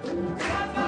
Trabalho!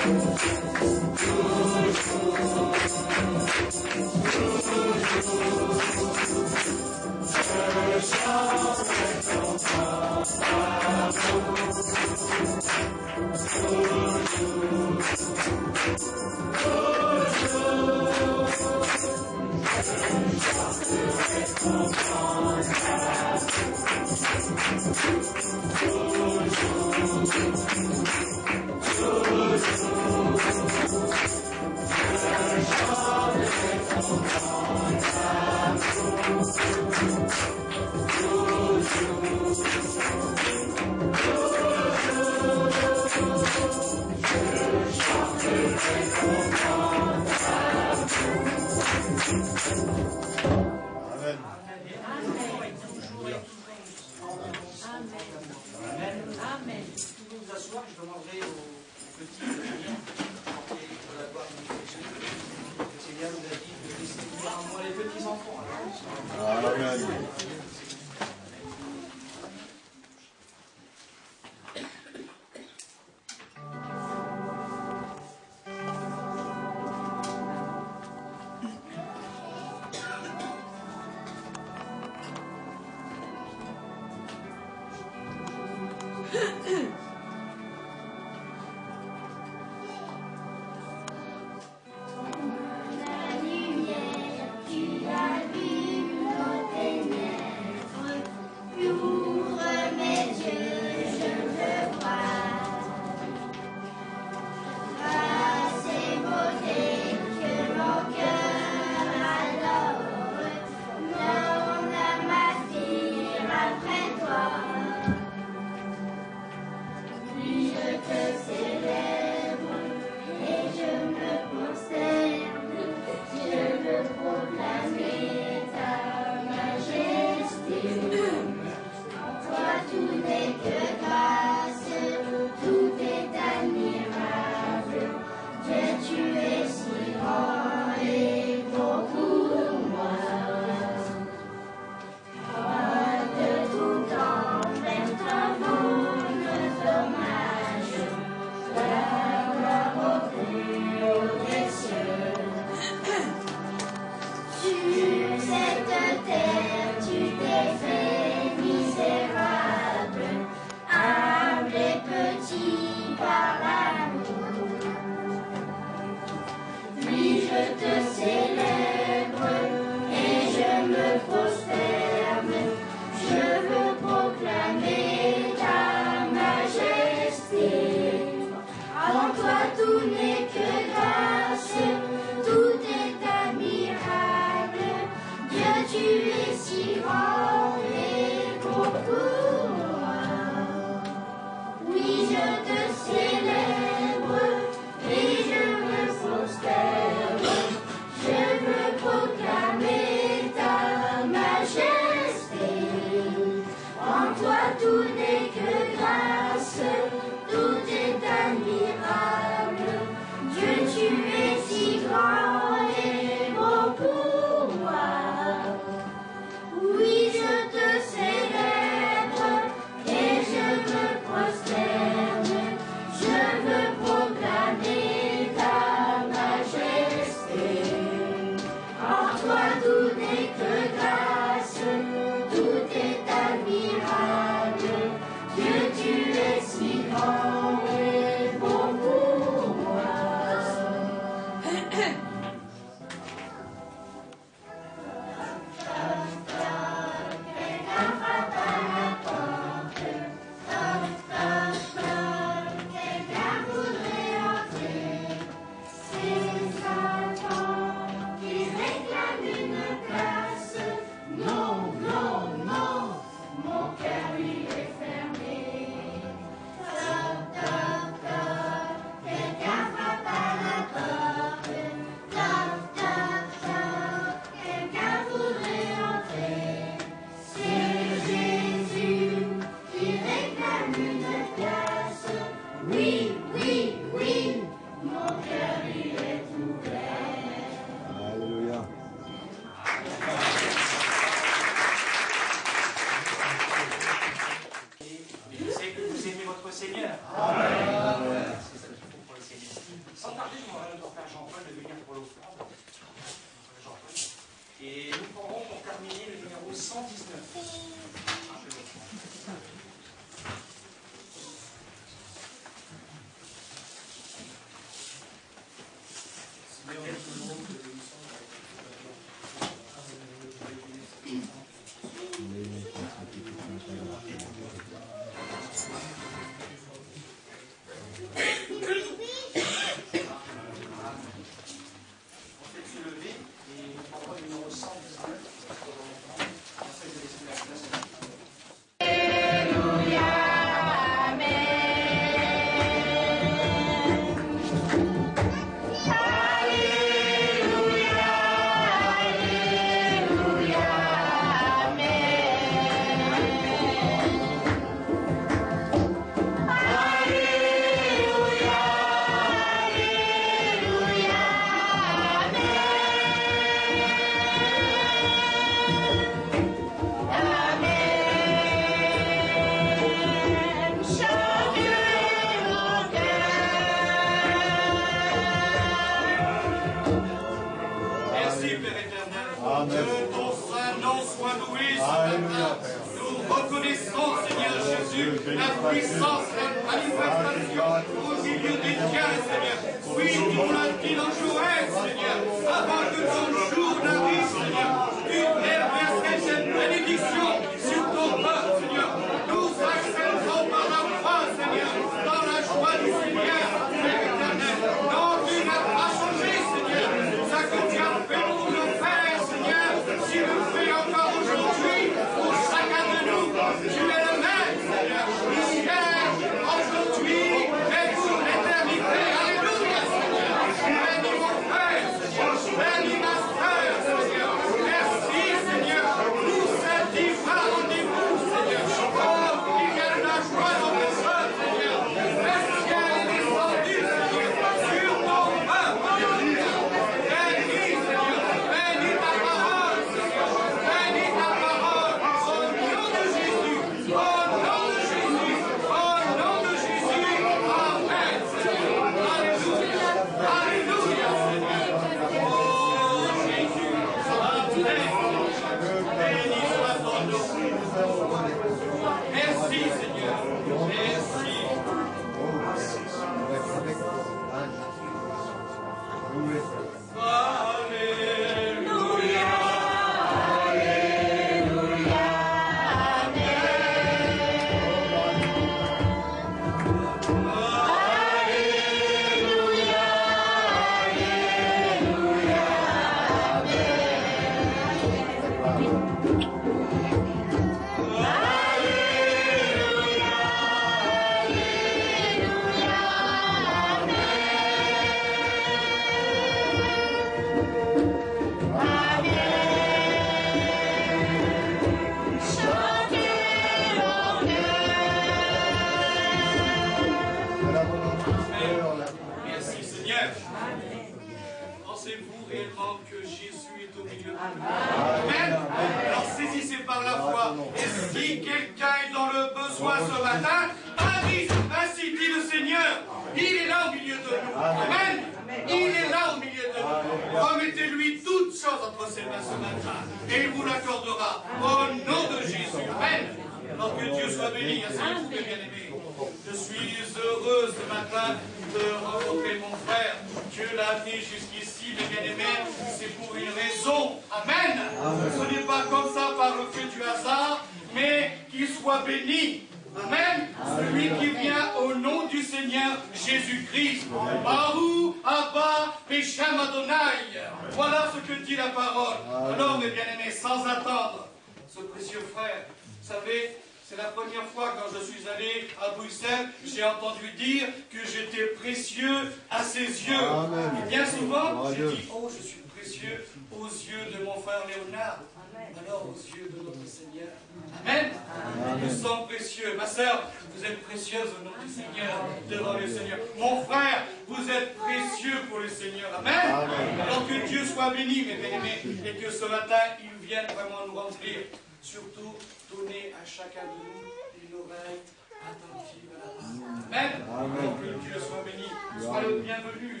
donner à chacun de nous une oreille attentive à la parole. Amen. Que Dieu soit béni. Sois le bienvenu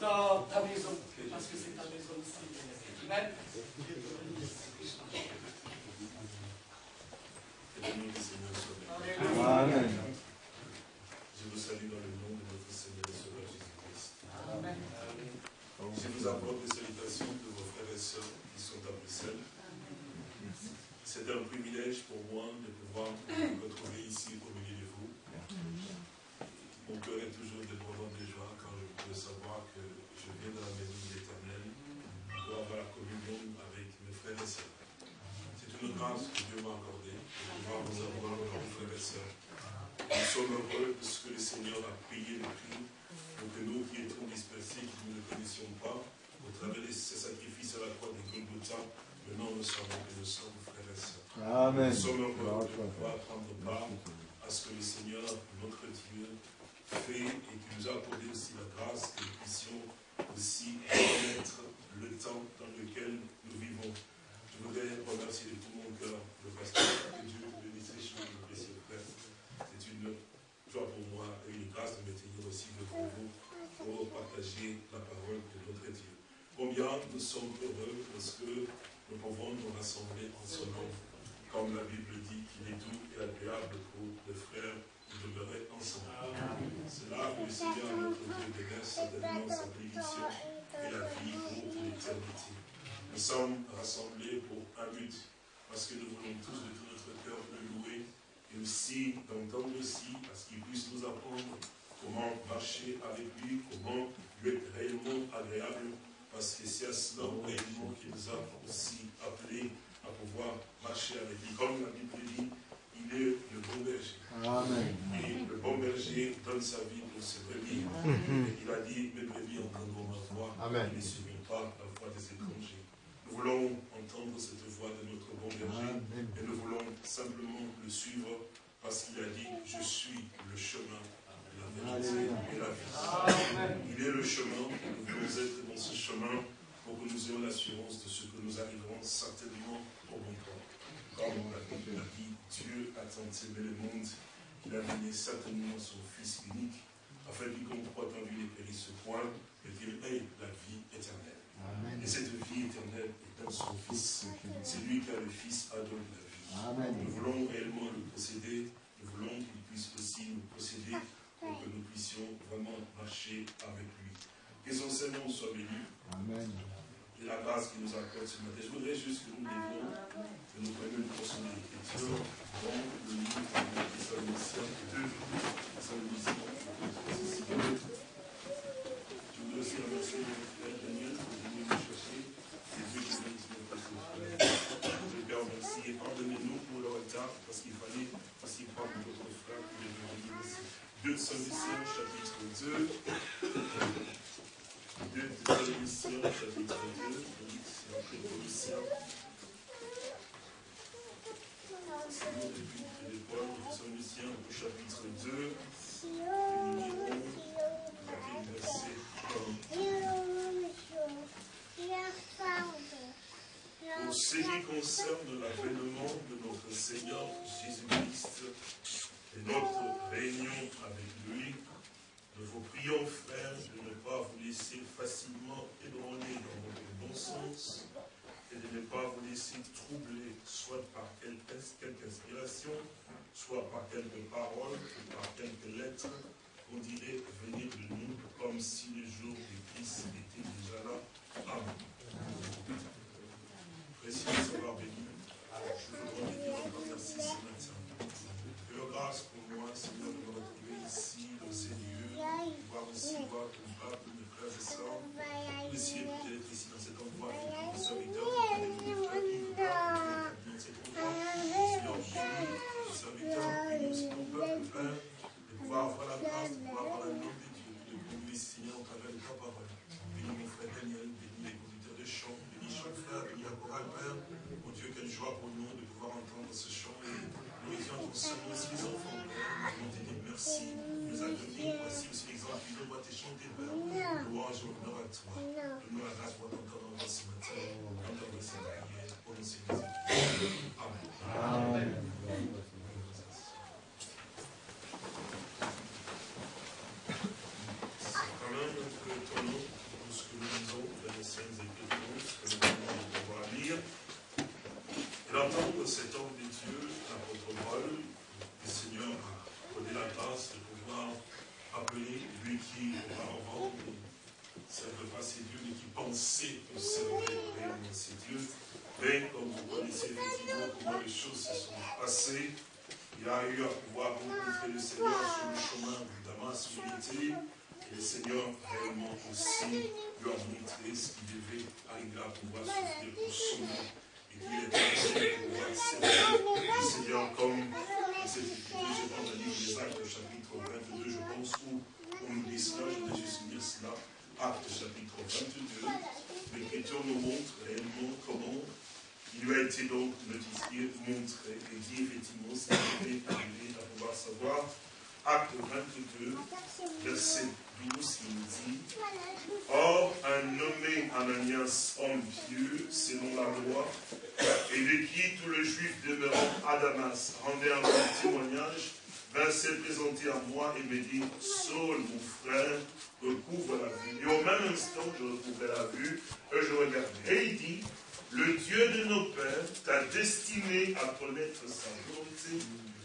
dans ta maison, parce que c'est ta maison aussi. Amen. que nous ne connaissions pas, au travers de ses sacrifices à la croix de Golgotha, maintenant nous savons que nous sommes frères et sœurs. Amen. Nous sommes heureux de pouvoir prendre part à ce que le Seigneur, notre Dieu, fait et qui nous a accordé aussi la grâce que nous puissions aussi connaître le temps dans lequel nous vivons. Je voudrais remercier de tout mon cœur le pasteur, que Dieu bénisse richement, précieux frère. C'est une joie pour moi et une grâce de me tenir aussi devant vous pour partager la parole de notre Dieu. Combien nous sommes heureux parce que nous pouvons nous rassembler en ce nom, comme la Bible dit qu'il est doux et agréable pour les frères de demeurer ensemble. C'est là que le Seigneur, notre Dieu, déverse certainement sa bénédiction et la vie pour l'éternité. Nous sommes rassemblés pour un but, parce que nous voulons tous de tout notre cœur le louer, et aussi d'entendre aussi, parce qu'il puisse nous apprendre comment marcher avec lui, comment lui être réellement agréable, parce que c'est à cela réellement qu'il nous a aussi appelés à pouvoir marcher avec lui. Comme la Bible dit, il est le bon berger. Amen. Et le bon berger donne sa vie pour ses brebis. Et il a dit, mes brebis entendront ma voix. Amen. Ils ne suivront pas la voix des étrangers. Nous voulons entendre cette voix de notre bon berger. Amen. Et nous voulons simplement le suivre parce qu'il a dit, je suis le chemin, et la vie. Il est le chemin, et nous voulons être dans ce chemin pour que nous ayons l'assurance de ce que nous arriverons certainement au bon temps. Comme la Bible a dit, Dieu a tant aimé le monde qu'il a donné certainement son Fils unique, afin qu'il croit en lui ne périsse point, mais qu'il ait la vie éternelle. Amen. Et cette vie éternelle est dans son Fils. C'est lui qui a le Fils a donné la vie. Amen. Nous voulons réellement le posséder, nous voulons qu'il puisse aussi nous posséder pour que nous puissions vraiment marcher avec lui. Que son Seigneur soit béni Amen. et la grâce qu'il nous accorde ce matin. Je voudrais juste que nous levions, que nous prenions une portion de l'écriture dans le livre de 2, Thessaloniciens, je voudrais aussi remercier mon frère Daniel pour venir me chercher. Dieu qui bénisse. Je le remercie et pardonnez-nous pour le retard parce qu'il fallait aussi prendre notre frère pour venir ici. 2 Thessaloniciens chapitre 2. 2 Thessaloniciens chapitre 2. Oui, c'est après Colossiens. C'est le début de l'époque. Thessaloniciens au chapitre 2. Et nous lirons à partir du verset 1. Pour ce qui concerne l'avènement de notre Seigneur Jésus-Christ et notre réunion avec lui, nous vous prions, frères, de ne pas vous laisser facilement ébranler dans votre bon sens et de ne pas vous laisser troubler, soit par quelque, quelque inspiration, soit par quelques paroles ou par quelques lettres, on dirait venir de nous comme si le jour du Christ était déjà là. Amen. Précieux savoir béni, je encore merci ce matin. Grâce pour moi, Seigneur, de me retrouver ici, dans ces lieux, de pouvoir aussi voir ton peuple, mes frères et sœurs, aussi peut-être ici dans cet endroit avec aussi ton peuple, Père, de pouvoir avoir la grâce, de pouvoir avoir la nom de Dieu, de conduire, Seigneur, au travers de ta parole. Bénis mon frère Daniel, bénis les conducteurs de chant, bénis chaque frère, bénis la chorale, Père. Mon Dieu, quelle joie pour nous de pouvoir entendre ce chant et ton Seigneur aussi les enfants. Nous dire merci, nous accueillir. Voici aussi l'exemple qui doit te chanter. Louange honneur à toi. La grâce pour t'entendre en ce matin. Entendre cette prière au nom de Jésus. Amen. C'est quand même un peu étonnant tout ce que nous lisons dans les scènes écritures, ce que nous venons de pouvoir lire. Et d'entendre cet homme de Dieu, l'apôtre Paul, le Seigneur a donné la grâce de pouvoir lui qui, auparavant, ne servait pas ses dieux, mais qui pensait que servait réellement ses dieux. Mais comme vous connaissez effectivement comment les choses se sont passées, il a eu à pouvoir rencontrer le Seigneur sur le chemin de Damas où il était. Et le Seigneur réellement aussi lui a montré ce qu'il devait arriver à pouvoir souffrir pour son nom. Et était prêt pour pouvoir servir le Seigneur comme cette je pense, à livre des Actes, chapitre 22, je pense, où on nous dit cela, je vais juste lire cela. Actes, chapitre 22, l'écriture nous montre réellement comment il lui a été donc notifié, montré et dit effectivement ce qu'il devait arriver à pouvoir savoir. Acte 22, verset 12, il nous dit Or, un nommé Ananias, homme pieux, selon la loi, et de qui tous les juifs demeurant à Damas rendaient un témoignage, vint se présenter à moi et me dit Saul, mon frère, recouvre la vue. Et au même instant, je recouvrais la vue, et je regardais. Et il dit le Dieu de nos pères t'a destiné à connaître sa volonté,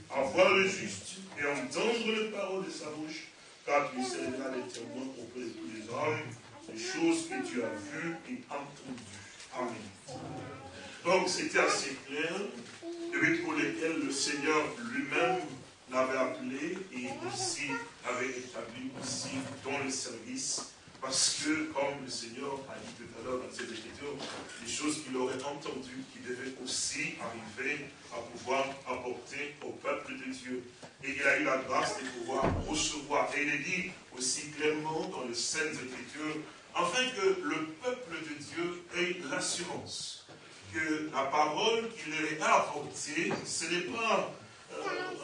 à voir le juste et entendre les paroles de sa bouche, car tu seras les témoins auprès de tous les hommes, des choses que tu as vues et entendues. Amen. Donc c'était assez clair, et pour lesquels le Seigneur lui-même l'avait appelé et aussi avait établi aussi dans le service parce que, comme le Seigneur a dit tout à l'heure dans cette écriture, les choses qu'il aurait entendues, qui devaient aussi arriver à pouvoir apporter au peuple de Dieu. Et il a eu la grâce de pouvoir recevoir. Et il est dit aussi clairement dans les Saintes Écritures, afin que le peuple de Dieu ait l'assurance que la parole qu'il leur a apportée, ce n'est pas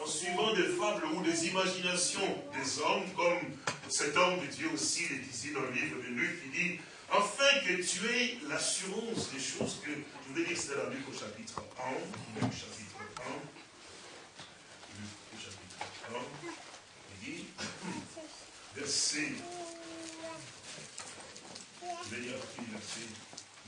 en suivant des fables ou des imaginations des hommes, comme cet homme de Dieu aussi le disait dans le livre de Luc, qui dit, afin que tu aies l'assurance des choses que, je vais dire c'est dans Luc au chapitre 1, Luc chapitre 1, Luc au chapitre 1, il dit, verset, je vais dire verset,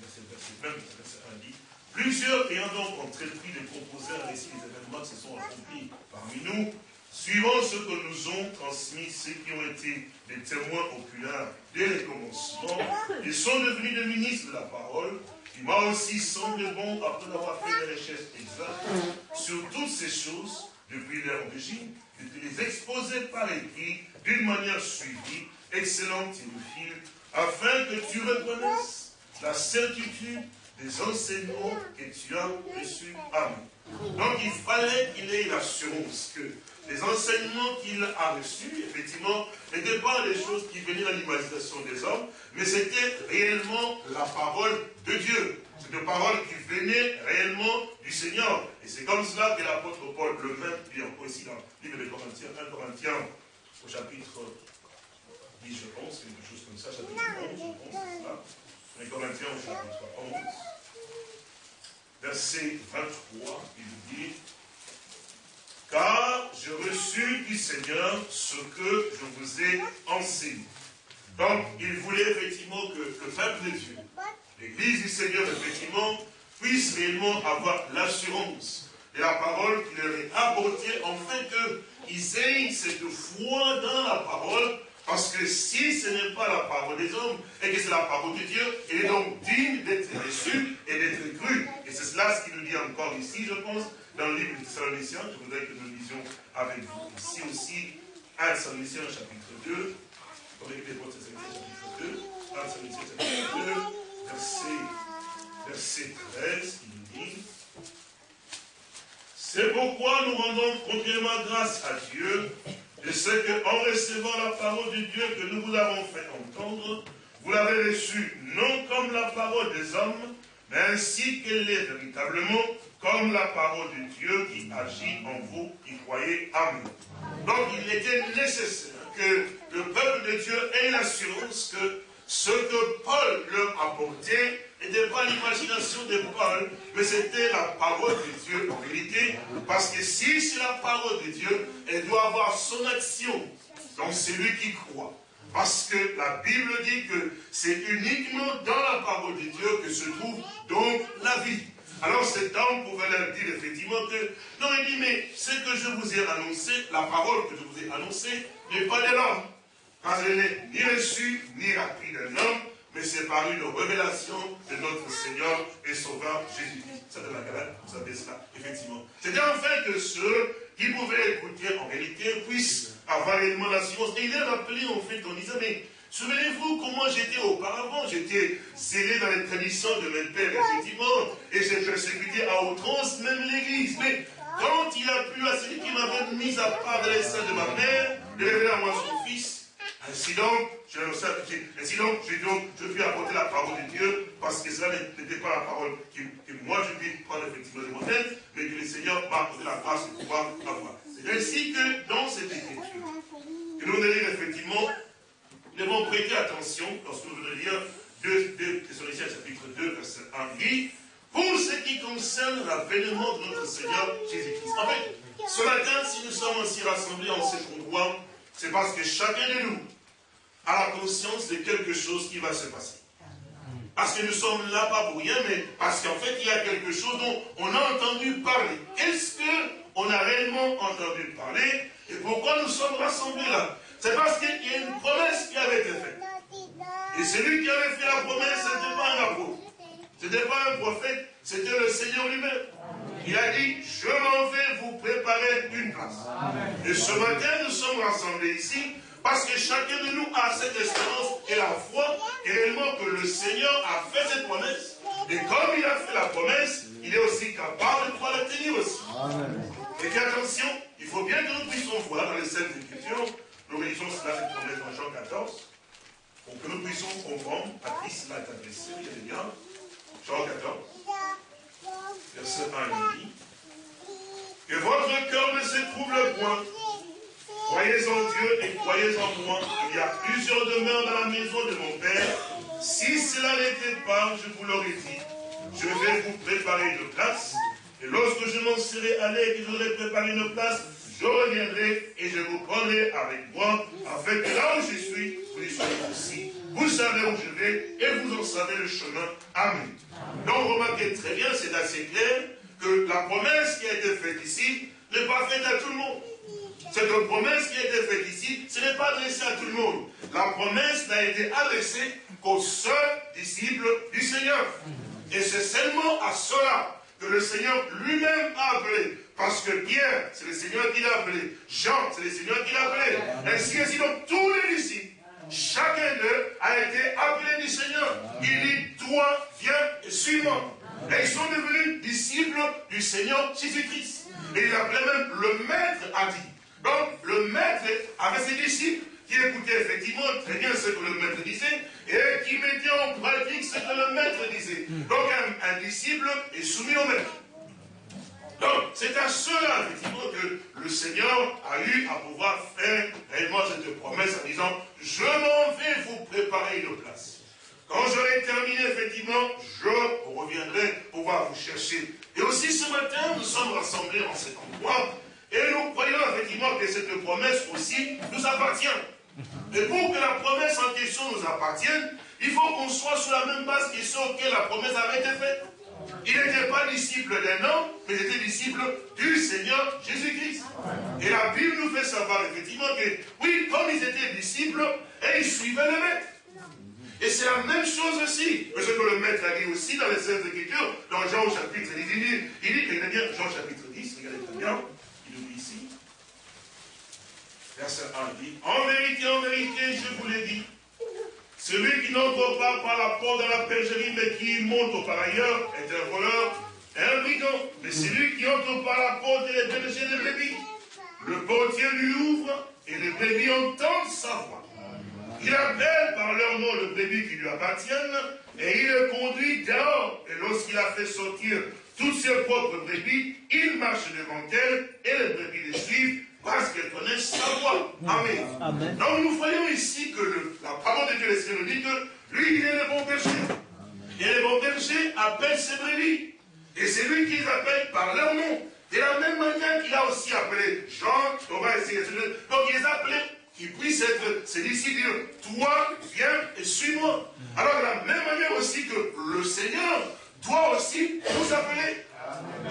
verset, verset 20, verset 1 dit, Plusieurs ayant donc entrepris de composer un récit des événements qui se sont accomplis parmi nous, suivant ce que nous ont transmis ceux qui ont été des témoins oculaires dès le commencement, ils sont devenus des ministres de la parole, qui m'a aussi semblé bon, après avoir fait des recherches exactes sur toutes ces choses, depuis leur origine, de les exposer par écrit d'une manière suivie, excellente Théophile, afin que tu reconnaisses la certitude des enseignements que tu as reçus à nous. Donc il fallait qu'il ait l'assurance que les enseignements qu'il a reçus, effectivement, n'étaient pas des choses qui venaient dans l'imagination des hommes, mais c'était réellement la parole de Dieu. C'est une parole qui venait réellement du Seigneur. Et c'est comme cela que l'apôtre Paul le même, puis encore ici dans le livre de Corinthiens, 1 Corinthiens, au chapitre 10, je pense, quelque chose comme ça, chapitre 11, je pense, c'est 1 Corinthiens au chapitre 11 verset 23, il dit, car j'ai reçu du Seigneur ce que je vous ai enseigné. Donc, il voulait effectivement que le peuple de Dieu, l'Église du Seigneur, effectivement, puisse réellement avoir l'assurance de la parole qu'il leur est apportée, afin qu'ils aient cette foi dans la parole parce que si ce n'est pas la parole des hommes, et que c'est la parole de Dieu, elle est donc digne d'être reçue et d'être crue. Et c'est cela ce qu'il nous dit encore ici, je pense, dans le livre de Thessaloniciens. Je voudrais que nous lisions avec vous ici aussi, 1 Thessaloniciens chapitre 2. Vous les chapitre 2. 1 Thessaloniciens chapitre 2, verset, verset 13, il nous dit C'est pourquoi nous rendons continuellement grâce à Dieu et c'est qu'en recevant la parole de Dieu que nous vous avons fait entendre, vous l'avez reçue non comme la parole des hommes, mais ainsi qu'elle est véritablement comme la parole de Dieu qui agit en vous qui croyez. Amen. Donc il était nécessaire que le peuple de Dieu ait l'assurance que ce que Paul leur apportait n'était pas l'imagination de Paul, mais c'était la parole de Dieu en vérité. Parce que si c'est la parole de Dieu, elle doit avoir son action dans celui qui croit. Parce que la Bible dit que c'est uniquement dans la parole de Dieu que se trouve donc la vie. Alors cet homme pouvait leur dire effectivement que, non, il dit, mais ce que je vous ai annoncé, la parole que je vous ai annoncée, n'est pas de l'homme. Car elle n'est ni reçue, ni appris d'un homme, mais c'est par une révélation de notre Seigneur et Sauveur Jésus-Christ. Ça de la galère, vous savez cela, effectivement. C'était en fait que ceux qui pouvaient écouter en réalité puissent avoir réellement la science. Et il est rappelé en fait en disant, mais Souvenez-vous comment j'étais auparavant. J'étais scellé dans les traditions de mes pères, effectivement, et j'ai persécuté à outrance même l'Église. Mais quand il a plu à celui qui m'avait mis à part de l'essai de ma mère, de révéler à moi son fils, ainsi donc, je, ainsi donc, je, donc, je puis apporter la parole de Dieu, parce que cela n'était pas la parole que, moi je puis prendre effectivement de mon tête, mais que le Seigneur m'a apporté la grâce de pouvoir avoir. C'est ainsi que dans cette écriture, que nous lire effectivement, nous devons prêter attention lorsque nous venons lire 2 Thessaloniciens chapitre 2, verset 1, dit, pour ce qui concerne l'avènement de notre Seigneur Jésus-Christ. En fait, ce matin, si nous sommes ainsi rassemblés en cet endroit, c'est parce que chacun de nous, à la conscience de quelque chose qui va se passer. Parce que nous sommes là pas pour rien, mais parce qu'en fait, il y a quelque chose dont on a entendu parler. Est-ce qu'on a réellement entendu parler Et pourquoi nous sommes rassemblés là? C'est parce qu'il y a une promesse qui avait été faite. Et celui qui avait fait la promesse, ce n'était pas un apôtre. Ce n'était pas un prophète, c'était le Seigneur lui-même. Il a dit, je m'en vais vous préparer une place. Et ce matin, nous sommes rassemblés ici parce que chacun de nous a cette espérance et la foi réellement que le Seigneur a fait cette promesse. Et comme il a fait la promesse, il est aussi capable de pouvoir la tenir aussi. Et attention, il faut bien que nous puissions voir dans les scènes d'écriture, nous réalisons cela cette promesse dans Jean 14, pour que nous puissions comprendre, Patrice l'a adressé, il y a bien, Jean 14, verset 1 il dit, que votre cœur ne se trouble point, Croyez en Dieu et croyez en moi. Il y a plusieurs demeures dans la maison de mon Père. Si cela n'était pas, je vous l'aurais dit. Je vais vous préparer une place. Et lorsque je m'en serai allé et que vous préparé une place, je reviendrai et je vous prendrai avec moi, afin que là où je suis, vous y soyez aussi. Vous savez où je vais et vous en savez le chemin. Amen. Donc remarquez très bien, c'est assez clair que la promesse qui a été faite ici n'est pas faite à tout le monde. Cette promesse qui a été faite ici, ce n'est pas adressé à tout le monde. La promesse n'a été adressée qu'aux seuls disciples du Seigneur. Et c'est seulement à cela que le Seigneur lui-même a appelé. Parce que Pierre, c'est le Seigneur qui l'a appelé. Jean, c'est le Seigneur qui l'a appelé. Ainsi, ainsi donc tous les disciples, chacun d'eux a été appelé du Seigneur. Il dit, toi, viens et suis-moi. Et ils sont devenus disciples du Seigneur Jésus-Christ. Et il appelait même le maître a dit. Donc, le maître avait ses disciples qui écoutaient effectivement très bien ce que le maître disait et qui mettaient en pratique ce que le maître disait. Donc, un, disciple est soumis au maître. Donc, c'est à cela, effectivement, que le Seigneur a eu à pouvoir faire réellement cette promesse en disant Je m'en vais vous préparer une place. Quand j'aurai terminé, effectivement, je reviendrai pouvoir vous chercher. Et aussi ce matin, nous sommes rassemblés en cet endroit et nous croyons effectivement que cette promesse aussi nous appartient. Et pour que la promesse en question nous appartienne, il faut qu'on soit sur la même base que ceux auxquels la promesse avait été faite. Il n'était pas disciple d'un homme, mais il était disciple du Seigneur Jésus-Christ. Et la Bible nous fait savoir effectivement que, oui, comme ils étaient disciples, et ils suivaient le maître. Et c'est la même chose aussi. Ce que le maître a dit aussi dans les Saintes Écritures, dans Jean chapitre 10, il dit, il dit, bien, Jean chapitre 10, regardez très bien, Verset 1 dit, en vérité, en vérité, je vous l'ai dit, celui qui n'entre pas par la porte de la bergerie, mais qui monte par ailleurs, est un voleur, un brigand. Mais celui qui entre par la porte est le berger des brebis. Le portier lui ouvre, et les brebis entendent sa voix. Il appelle par leur nom le brebis qui lui appartiennent, et il le conduit dehors. Et lorsqu'il a fait sortir toutes ses propres brebis, il marche devant elles, et les brebis les suivent, parce qu'elles connaissent sa voix. Amen. Donc nous voyons ici que la parole de Dieu, Seigneur nous dit que lui, il est le bon berger. Et le bon berger appelle ses brebis. Et c'est lui qui les appelle par leur nom. De la même manière qu'il a aussi appelé Jean, Thomas et Donc il les a appelés qu'ils puissent être ses disciples. Toi, viens et suis-moi. Alors de la même manière aussi que le Seigneur doit aussi nous appeler.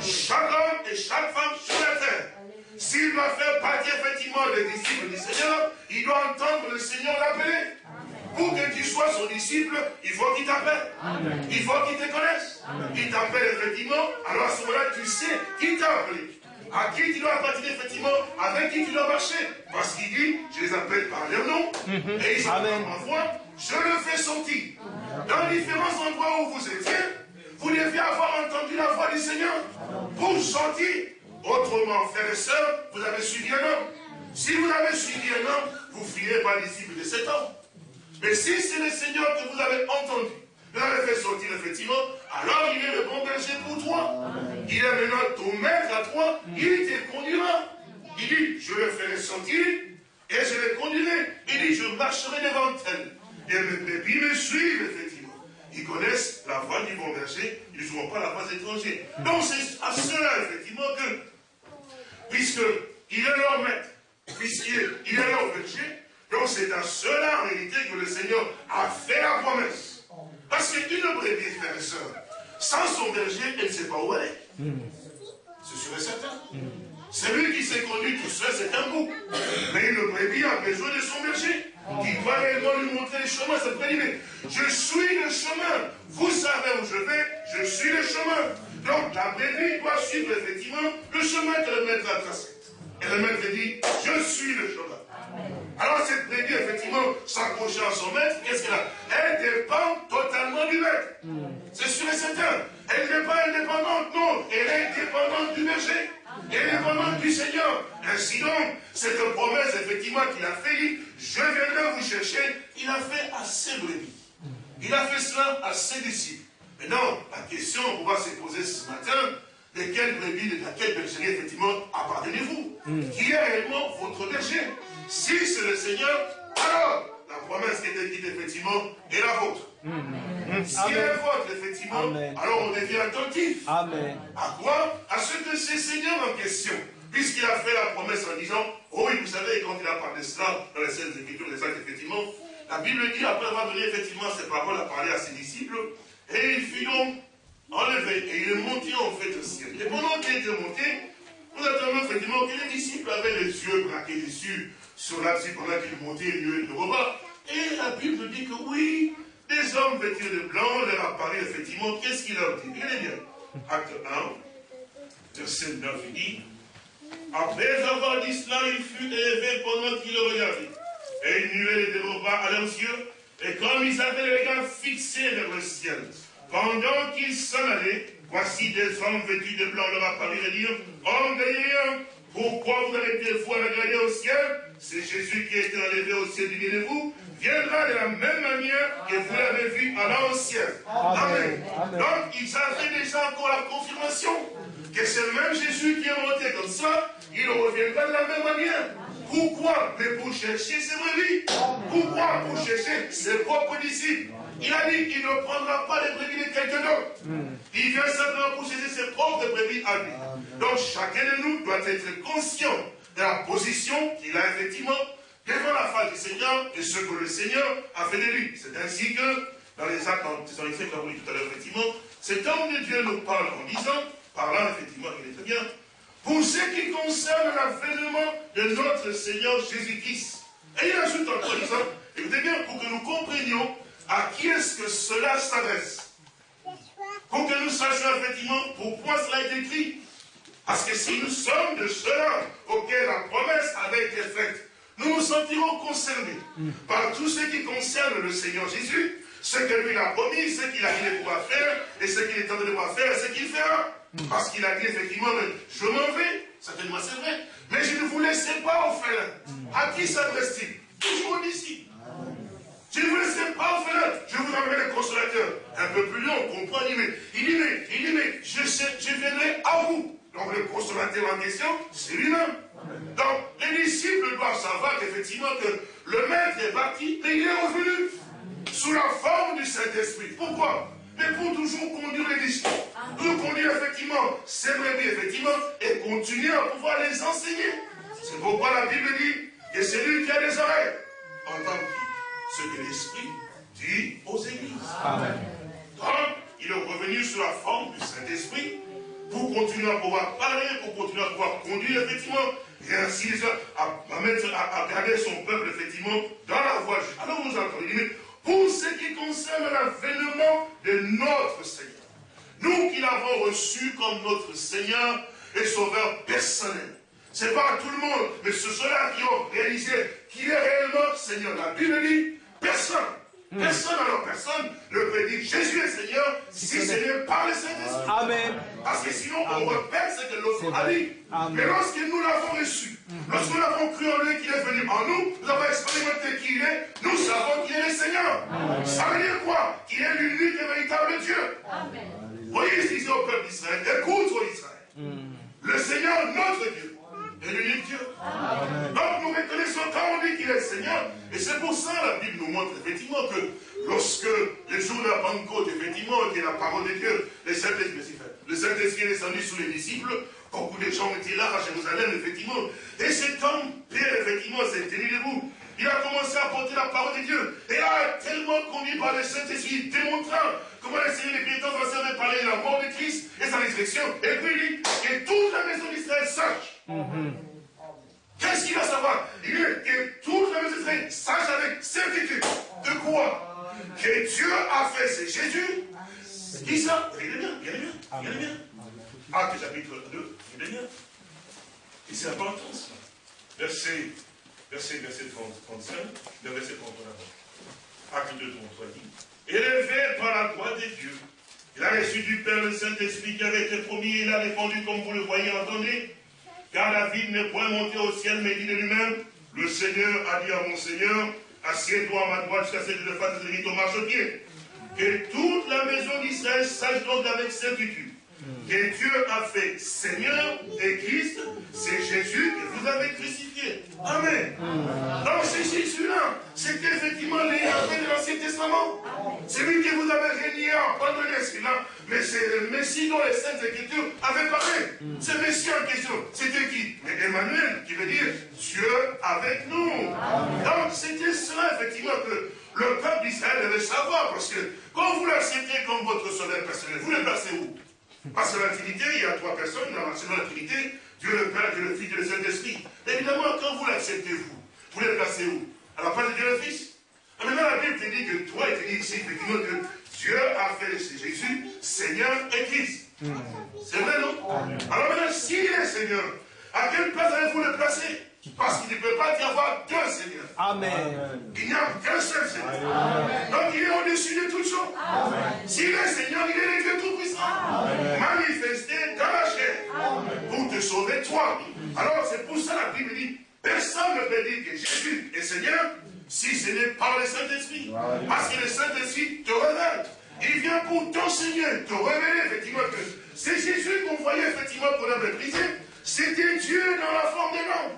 Chaque homme et chaque femme sur la terre s'il doit faire partie effectivement des disciples du Seigneur, il doit entendre le Seigneur l'appeler. Pour que tu sois son disciple, il faut qu'il t'appelle. Il faut qu'il te connaisse. Il t'appelle effectivement, alors à ce moment-là, tu sais qui t'a appelé. À qui tu dois appartenir effectivement, avec qui tu dois marcher. Parce qu'il dit, je les appelle par leur nom, mhm. et ils voix, je le fais sortir. Dans différents endroits où vous étiez, vous deviez avoir entendu la voix du Seigneur pour sortir. Autrement, frères et sœurs, vous avez suivi un homme. Si vous avez suivi un homme, vous ne fuyez pas disciple de cet homme. Mais si c'est le Seigneur que vous avez entendu, vous l'avez fait sortir effectivement, alors il est le bon berger pour toi. Il est maintenant ton maître à toi, il te conduira. Il dit, je le ferai sortir et je le conduirai. Il dit, je marcherai devant elle. Et mes bébés me suivent, effectivement. Ils connaissent la voix du bon berger, ils ne jouent pas la voix étrangère. Donc c'est à cela, effectivement, que puisqu'il est leur maître, puisqu'il est, leur berger. Donc c'est à cela en réalité que le Seigneur a fait la promesse. Parce qu'une brebis, frères et sœurs, sans son berger, elle ne sait pas où elle est. Hmm. C'est sûr et certain. Celui qui s'est conduit tout seul, c'est un bouc. Mais le brebis a besoin de son berger. Qui doit réellement lui montrer le chemin. Ça peut dire, je suis le chemin. Vous savez où je vais, je suis le chemin. Donc la brebis doit suivre effectivement le chemin que le maître a tracé. Et le maître dit, je suis le chemin. Alors cette brebis, effectivement, s'accrochant à son maître, qu'est-ce qu'elle a? Elle dépend totalement du maître. C'est sûr et certain. Elle n'est pas indépendante, non. Elle est dépendante du berger. Elle est dépendante du Seigneur. Ainsi donc, cette promesse, effectivement, qu'il a fait, dit, je viendrai vous chercher, il a fait à ses brebis. Il a fait cela à ses disciples. Maintenant, la question qu'on va se poser ce matin, de quelle brebis, de quelle bergerie, effectivement, appartenez-vous Qui est réellement votre berger Si c'est le Seigneur, alors la promesse qui était dite, effectivement, est la vôtre. Si elle est vôtre, effectivement, Amen. alors on devient attentif. Amen. À quoi À ce que c'est Seigneur en question. Puisqu'il a fait la promesse en disant, oh oui, vous savez, quand il a parlé de cela, dans les scènes Écritures, les actes, effectivement, la Bible dit, après avoir donné effectivement ces paroles à parler à ses disciples, et il fut donc enlevé, et il est monté en fait au ciel. Et pendant qu'il était monté, nous attendons effectivement que les disciples avaient les yeux braqués dessus, sur l'abside pendant qu'il montait lieu de repas. Et la Bible dit que oui, des hommes vêtus de blanc leur apparurent effectivement. Qu'est-ce qu'il leur dit Regardez bien. Acte 1, verset 9, il dit Après avoir dit cela, il fut élevé pendant qu'ils le regardaient. Et une nuée de repas à leurs yeux. Et comme ils avaient les regards fixés vers le ciel, pendant qu'ils s'en allaient, voici des hommes vêtus de blanc leur apparurent et dirent Hommes Galiléens, pourquoi vous arrêtez-vous à regarder au ciel? C'est Jésus qui a été enlevé au ciel de vous, viendra de la même manière que vous l'avez vu allant au ciel. Amen. Amen. Donc, ils avaient déjà encore la confirmation que c'est le même Jésus qui est monté comme ça, il reviendra de la même manière. Pourquoi Mais pour chercher ses brebis. Pourquoi Pour chercher ses propres disciples? Il a dit qu'il ne prendra pas les brebis de quelqu'un d'autre. Il vient simplement pour chercher ses propres brebis à lui. Donc chacun de nous doit être conscient de la position qu'il a effectivement devant la face du Seigneur et ce que le Seigneur a fait de lui. C'est ainsi que, dans les actes, dans les actes qu'on a vu tout à l'heure, effectivement, cet homme de Dieu nous parle en disant, parlant effectivement, il est très bien, pour ce qui concerne l'avènement de notre Seigneur Jésus-Christ. Et il ajoute encore en disant, écoutez bien, pour que nous comprenions à qui est-ce que cela s'adresse. Pour que nous sachions effectivement pourquoi cela est écrit. Parce que si nous sommes de ceux-là auxquels la promesse avait été faite, nous nous sentirons concernés par tout ce qui concerne le Seigneur Jésus, ce que lui a promis, ce qu'il a dit de pouvoir faire, et ce qu'il est en train de pouvoir faire, et ce qu'il fera. Parce qu'il a dit effectivement, je m'en vais, certainement c'est vrai, mais je ne vous laisserai pas orphelin. À qui s'adresse-t-il? Toujours disciples. Je ne vous laisserai pas orphelin, je vous enverrai le consolateur. Un peu plus long, on comprend, il dit, mais, il dit, mais, il dit, mais je, sais- je viendrai à vous. Donc le consolateur en question, c'est lui-même. Donc les disciples doivent savoir qu'effectivement que le maître est parti, mais il est revenu sous la forme du Saint-Esprit. Pourquoi? Mais pour toujours conduire les disciples. Pour conduire effectivement ces brebis, effectivement, et continuer à pouvoir les enseigner. C'est pourquoi la Bible dit que c'est lui qui a des oreilles. Entendre ce que l'Esprit dit aux églises. Amen. Donc, il est revenu sous la forme du Saint-Esprit pour continuer à pouvoir parler, pour continuer à pouvoir conduire, effectivement, et ainsi à, à mettre, à, à garder son peuple, effectivement, dans la voie. Alors, vous entendez, pour ce qui concerne l'avènement de notre Seigneur, nous qui l'avons reçu comme notre Seigneur et Sauveur personnel, c'est pas tout le monde, mais c'est ceux-là qui ont réalisé qu'il est réellement Seigneur. La Bible dit, personne, personne alors personne ne peut dire Jésus est Seigneur si c'est n'est par le Saint-Esprit. Amen. Parce que sinon, on repère ce que l'autre a dit. Amen. Mais lorsque nous l'avons reçu, lorsque nous avons cru en lui qu'il est venu en nous, nous avons expérimenté qui il est, nous savons qu'il est le Seigneur. Ça veut dire quoi? Qu'il est l'unique et véritable Dieu. Voyez ce qu'il dit au peuple d'Israël. Écoute, ô Israël. Le Seigneur, notre Dieu, l'unique Dieu. Donc nous reconnaissons quand on dit qu'il est Seigneur. Et c'est pour ça la Bible nous montre effectivement que lorsque le jour de la Pentecôte, effectivement, qui est la parole de Dieu, le Saint-Esprit Saint-Esprit est descendu sur les disciples, beaucoup de gens étaient là à Jérusalem, effectivement. Et cet homme, Pierre, effectivement, s'est tenu debout. Il a commencé à porter la parole de Dieu. Et a tellement conduit par le Saint-Esprit, démontrant comment le Seigneur des pénitents avait parlé de la mort de Christ et sa résurrection. Et puis il dit que toute la maison d'Israël sache. Qu'est-ce qu'il va savoir? Il que toute la maison d'Israël sache avec certitude. De quoi? Que Dieu a fait, c'est Jésus. Qui ça? Regardez bien, regardez bien, regardez bien. Acte chapitre 2, regardez bien. Et c'est important ça. Verset verset, verset 30, 35, le verset 33 Acte 2, 33 dit Élevé par la droite des dieux, il a reçu du Père le Saint-Esprit qui avait été promis, il a répondu comme vous le voyez, entendez Car David n'est point monté au ciel, mais dit de lui-même Le Seigneur a dit à mon Seigneur Assieds-toi à ma droite jusqu'à ce que je fasse des ton marche-pied. Que toute la maison d'Israël sache donc avec certitude que Dieu a fait Seigneur et Christ, c'est Jésus que vous avez crucifié. Amen. Donc c'est Jésus-là. C'était effectivement les de l'Ancien Testament. C'est lui que vous avez régné en pardonné celui-là. Mais c'est le Messie dont les Saintes Écritures avaient parlé. Ce Messie en question, c'était qui Emmanuel, qui veut dire Dieu avec nous. Donc c'était cela, effectivement, que le peuple d'Israël devait savoir. Parce que quand vous l'acceptez comme votre sauveur personnel, vous le placez où? Parce que la Trinité, il y a trois personnes, dans la Trinité, Dieu le Père, Dieu le Fils, Dieu le Saint-Esprit. Évidemment, quand vous l'acceptez, vous, vous les placez où? À la place de Dieu le Fils? Ah, maintenant, la Bible te dit que toi, il te dit ici, effectivement, que Dieu a fait Jésus Seigneur et Christ. C'est vrai, non? Alors maintenant, s'il est Seigneur, à quelle place allez-vous le placer? Parce qu'il ne peut pas y avoir deux Seigneurs. Amen. Il n'y a qu'un seul Seigneur. Donc il est au-dessus de toutes choses. S'il est Seigneur, il est le Dieu Tout-Puissant. Manifesté dans la chair. Pour te sauver toi. Alors c'est pour ça la Bible dit, personne ne peut dire que Jésus est Seigneur si ce n'est par le Saint-Esprit. Parce que le Saint-Esprit te révèle. Il vient pour t'enseigner, te révéler effectivement que c'est Jésus qu'on voyait effectivement qu'on avait brisé. C'était Dieu dans la forme de l'homme.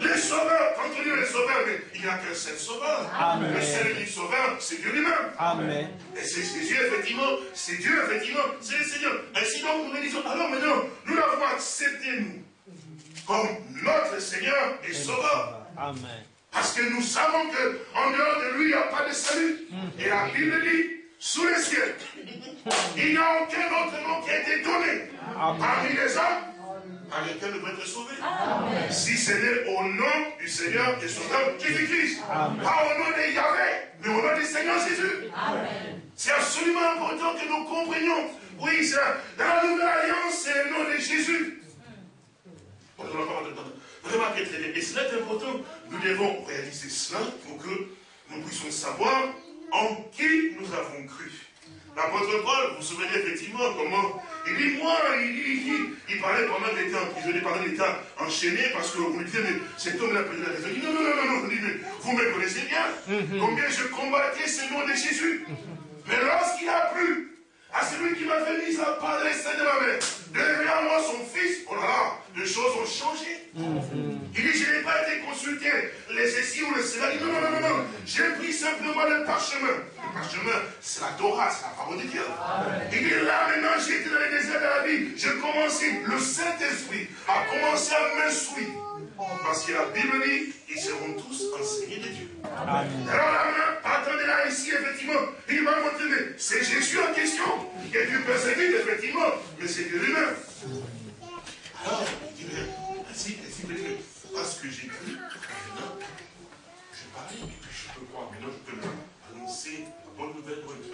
Les sauveurs, quand on dit les sauveurs, mais il n'y a qu'un seul sauveur. Le seul unique sauveur, c'est Dieu lui-même. Et c'est Jésus, effectivement, c'est Dieu, effectivement, c'est le Seigneur. Ainsi donc, nous disons, alors maintenant, nous l'avons accepté, nous, comme notre Seigneur et Sauveur. Amen. Parce que nous savons qu'en dehors de lui, il n'y a pas de salut. Et la Bible dit, sous le ciel, il n'y a aucun autre nom qui a été donné parmi les hommes par lesquels nous pouvons être sauvés. Si ce n'est au nom du Seigneur et Sauveur Jésus-Christ. Pas au nom de Yahvé, mais au nom du Seigneur Jésus. C'est absolument important que nous comprenions. Oui, ça, dans la nouvelle alliance, c'est le nom de Jésus. Remarquez très bien. Et cela est important. Nous devons réaliser cela pour que nous puissions savoir en qui nous avons cru. L'apôtre Paul, vous vous souvenez effectivement comment il dit, moi, il, il, il, parlait pendant des temps emprisonné, pendant des temps enchaîné, parce que vous lui dites, mais cet homme-là a perdu la raison. Il dit, non, non, non, non, vous me connaissez bien, mhm. combien je combattais ce nom de Jésus. Mais lorsqu'il a plu à celui qui m'a fait mis à part les seins de ma mère, de lever à moi son fils, oh là là, les choses ont changé. Il dit, je n'ai pas été consulté, les ceci ou le cela. Il dit, non, non, non, non, j'ai pris simplement le parchemin. Le parchemin, c'est la Torah, c'est la parole de Dieu. Il dit, là, maintenant, j'étais dans les déserts de la vie. J'ai commencé, le Saint-Esprit a commencé à m'instruire. Parce que la Bible dit, ils seront tous enseignés de Dieu. Amen. Alors là, attendez là, ici, effectivement, il va montrer, c'est Jésus en question, qui a dû persévère, effectivement, mais c'est Dieu lui-même. Alors, il dit, ainsi, ainsi, parce que j'ai cru, maintenant, je puis je peux croire, maintenant je peux annoncer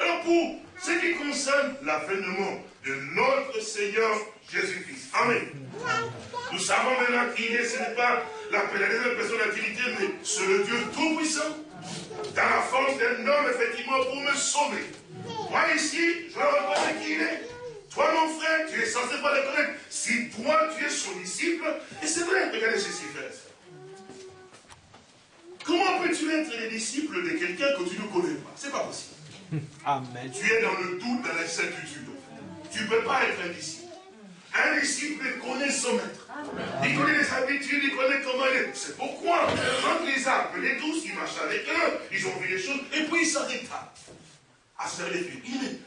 Alors, pour ce qui concerne l'avènement de notre Seigneur Jésus-Christ, Amen. Nous savons maintenant qu'il est, ce n'est pas la de personne d'activité, mais c'est le Dieu Tout-Puissant, dans la force d'un homme, effectivement, pour me sauver. Moi, ici, je reconnais qui il est. Toi, mon frère, tu es censé pas le connaître. Si toi, tu es son disciple, et c'est vrai, regardez ceci, frère. Comment peux-tu être le disciple de quelqu'un que tu ne connais pas? C'est pas possible. Amen. Tu es dans le doute, dans l'incertitude. Tu ne peux pas être un disciple. Un disciple connaît son maître. Il connaît les habitudes, il connaît comment il est. C'est pourquoi, quand les a appelés tous, il marche avec eux, ils ont vu les choses, et puis il s'arrêta à se faire les. Il dit,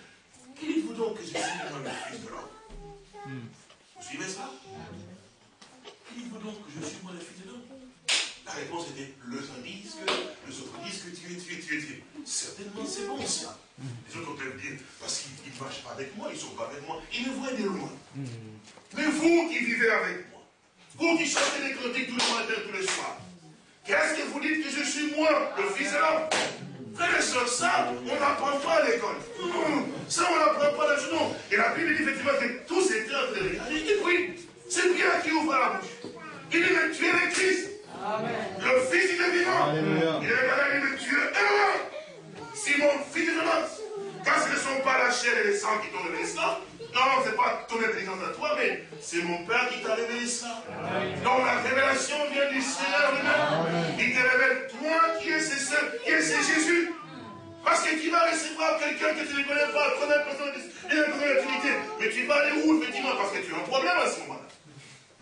qui dites-vous donc que je suis le fils de l'homme Vous suivez ça? Qui dit donc que je suis moi le fils de l'homme La réponse était, le uns disent que, les autres disent que tu es, tu es, tu es, tu es. Certainement, c'est bon ça. Les autres peuvent dire, parce qu'ils ne marchent pas avec moi, ils ne sont pas avec moi, ils me voient de loin. Mais vous qui vivez avec moi, vous qui chantez les cantiques tous les matins, tous les soirs, qu'est-ce que vous dites que je suis moi, le fils de l'homme? Frères et sœurs, ça, on n'apprend pas à l'école. Hum, Ça, on n'apprend pas à la non. Et la Bible dit effectivement que tous étaient en train de regarder. Oui, c'est bien qui ouvre la bouche. Il dit, mais tu es le Christ. Le Fils, il est vivant. Il est mais tu es heureux. Simon, fils de Jonas. Car ce ne sont pas la chair et le sang qui t'ont révélé cela. Non, ce n'est pas ton intelligence à toi, mais c'est mon Père qui t'a révélé ça. Donc la révélation vient du Seigneur lui-même. Il te révèle, toi qui es ce seul, qui es ce Jésus. Parce que tu vas recevoir quelqu'un que tu ne connais pas, première personne de la Trinité. Mais tu vas aller où, effectivement, parce que tu as un problème à ce moment-là.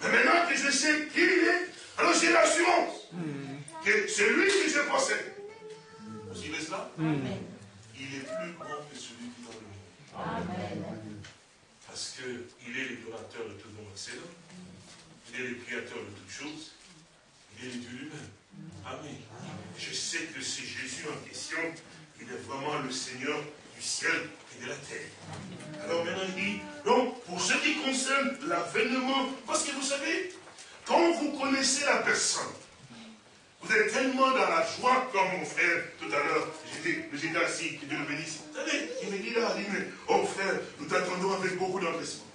Mais maintenant que je sais qui il est, alors j'ai l'assurance que c'est lui que je possède. Vous suivez cela Il est plus grand que celui qui est dans le monde. Parce qu'il est le de tout le monde excellent. Il est le créateur de toutes choses. Il est le Dieu lui-même. Amen. Je sais que c'est Jésus en question. Il est vraiment le Seigneur du ciel et de la terre. Alors maintenant il dit, donc pour ce qui concerne l'avènement, parce que vous savez, quand vous connaissez la personne, vous êtes tellement dans la joie, comme mon frère tout à l'heure, j'étais assis, que Dieu le bénisse. Vous savez, il me dit là, il me dit, oh frère, nous t'attendons avec beaucoup d'empressement.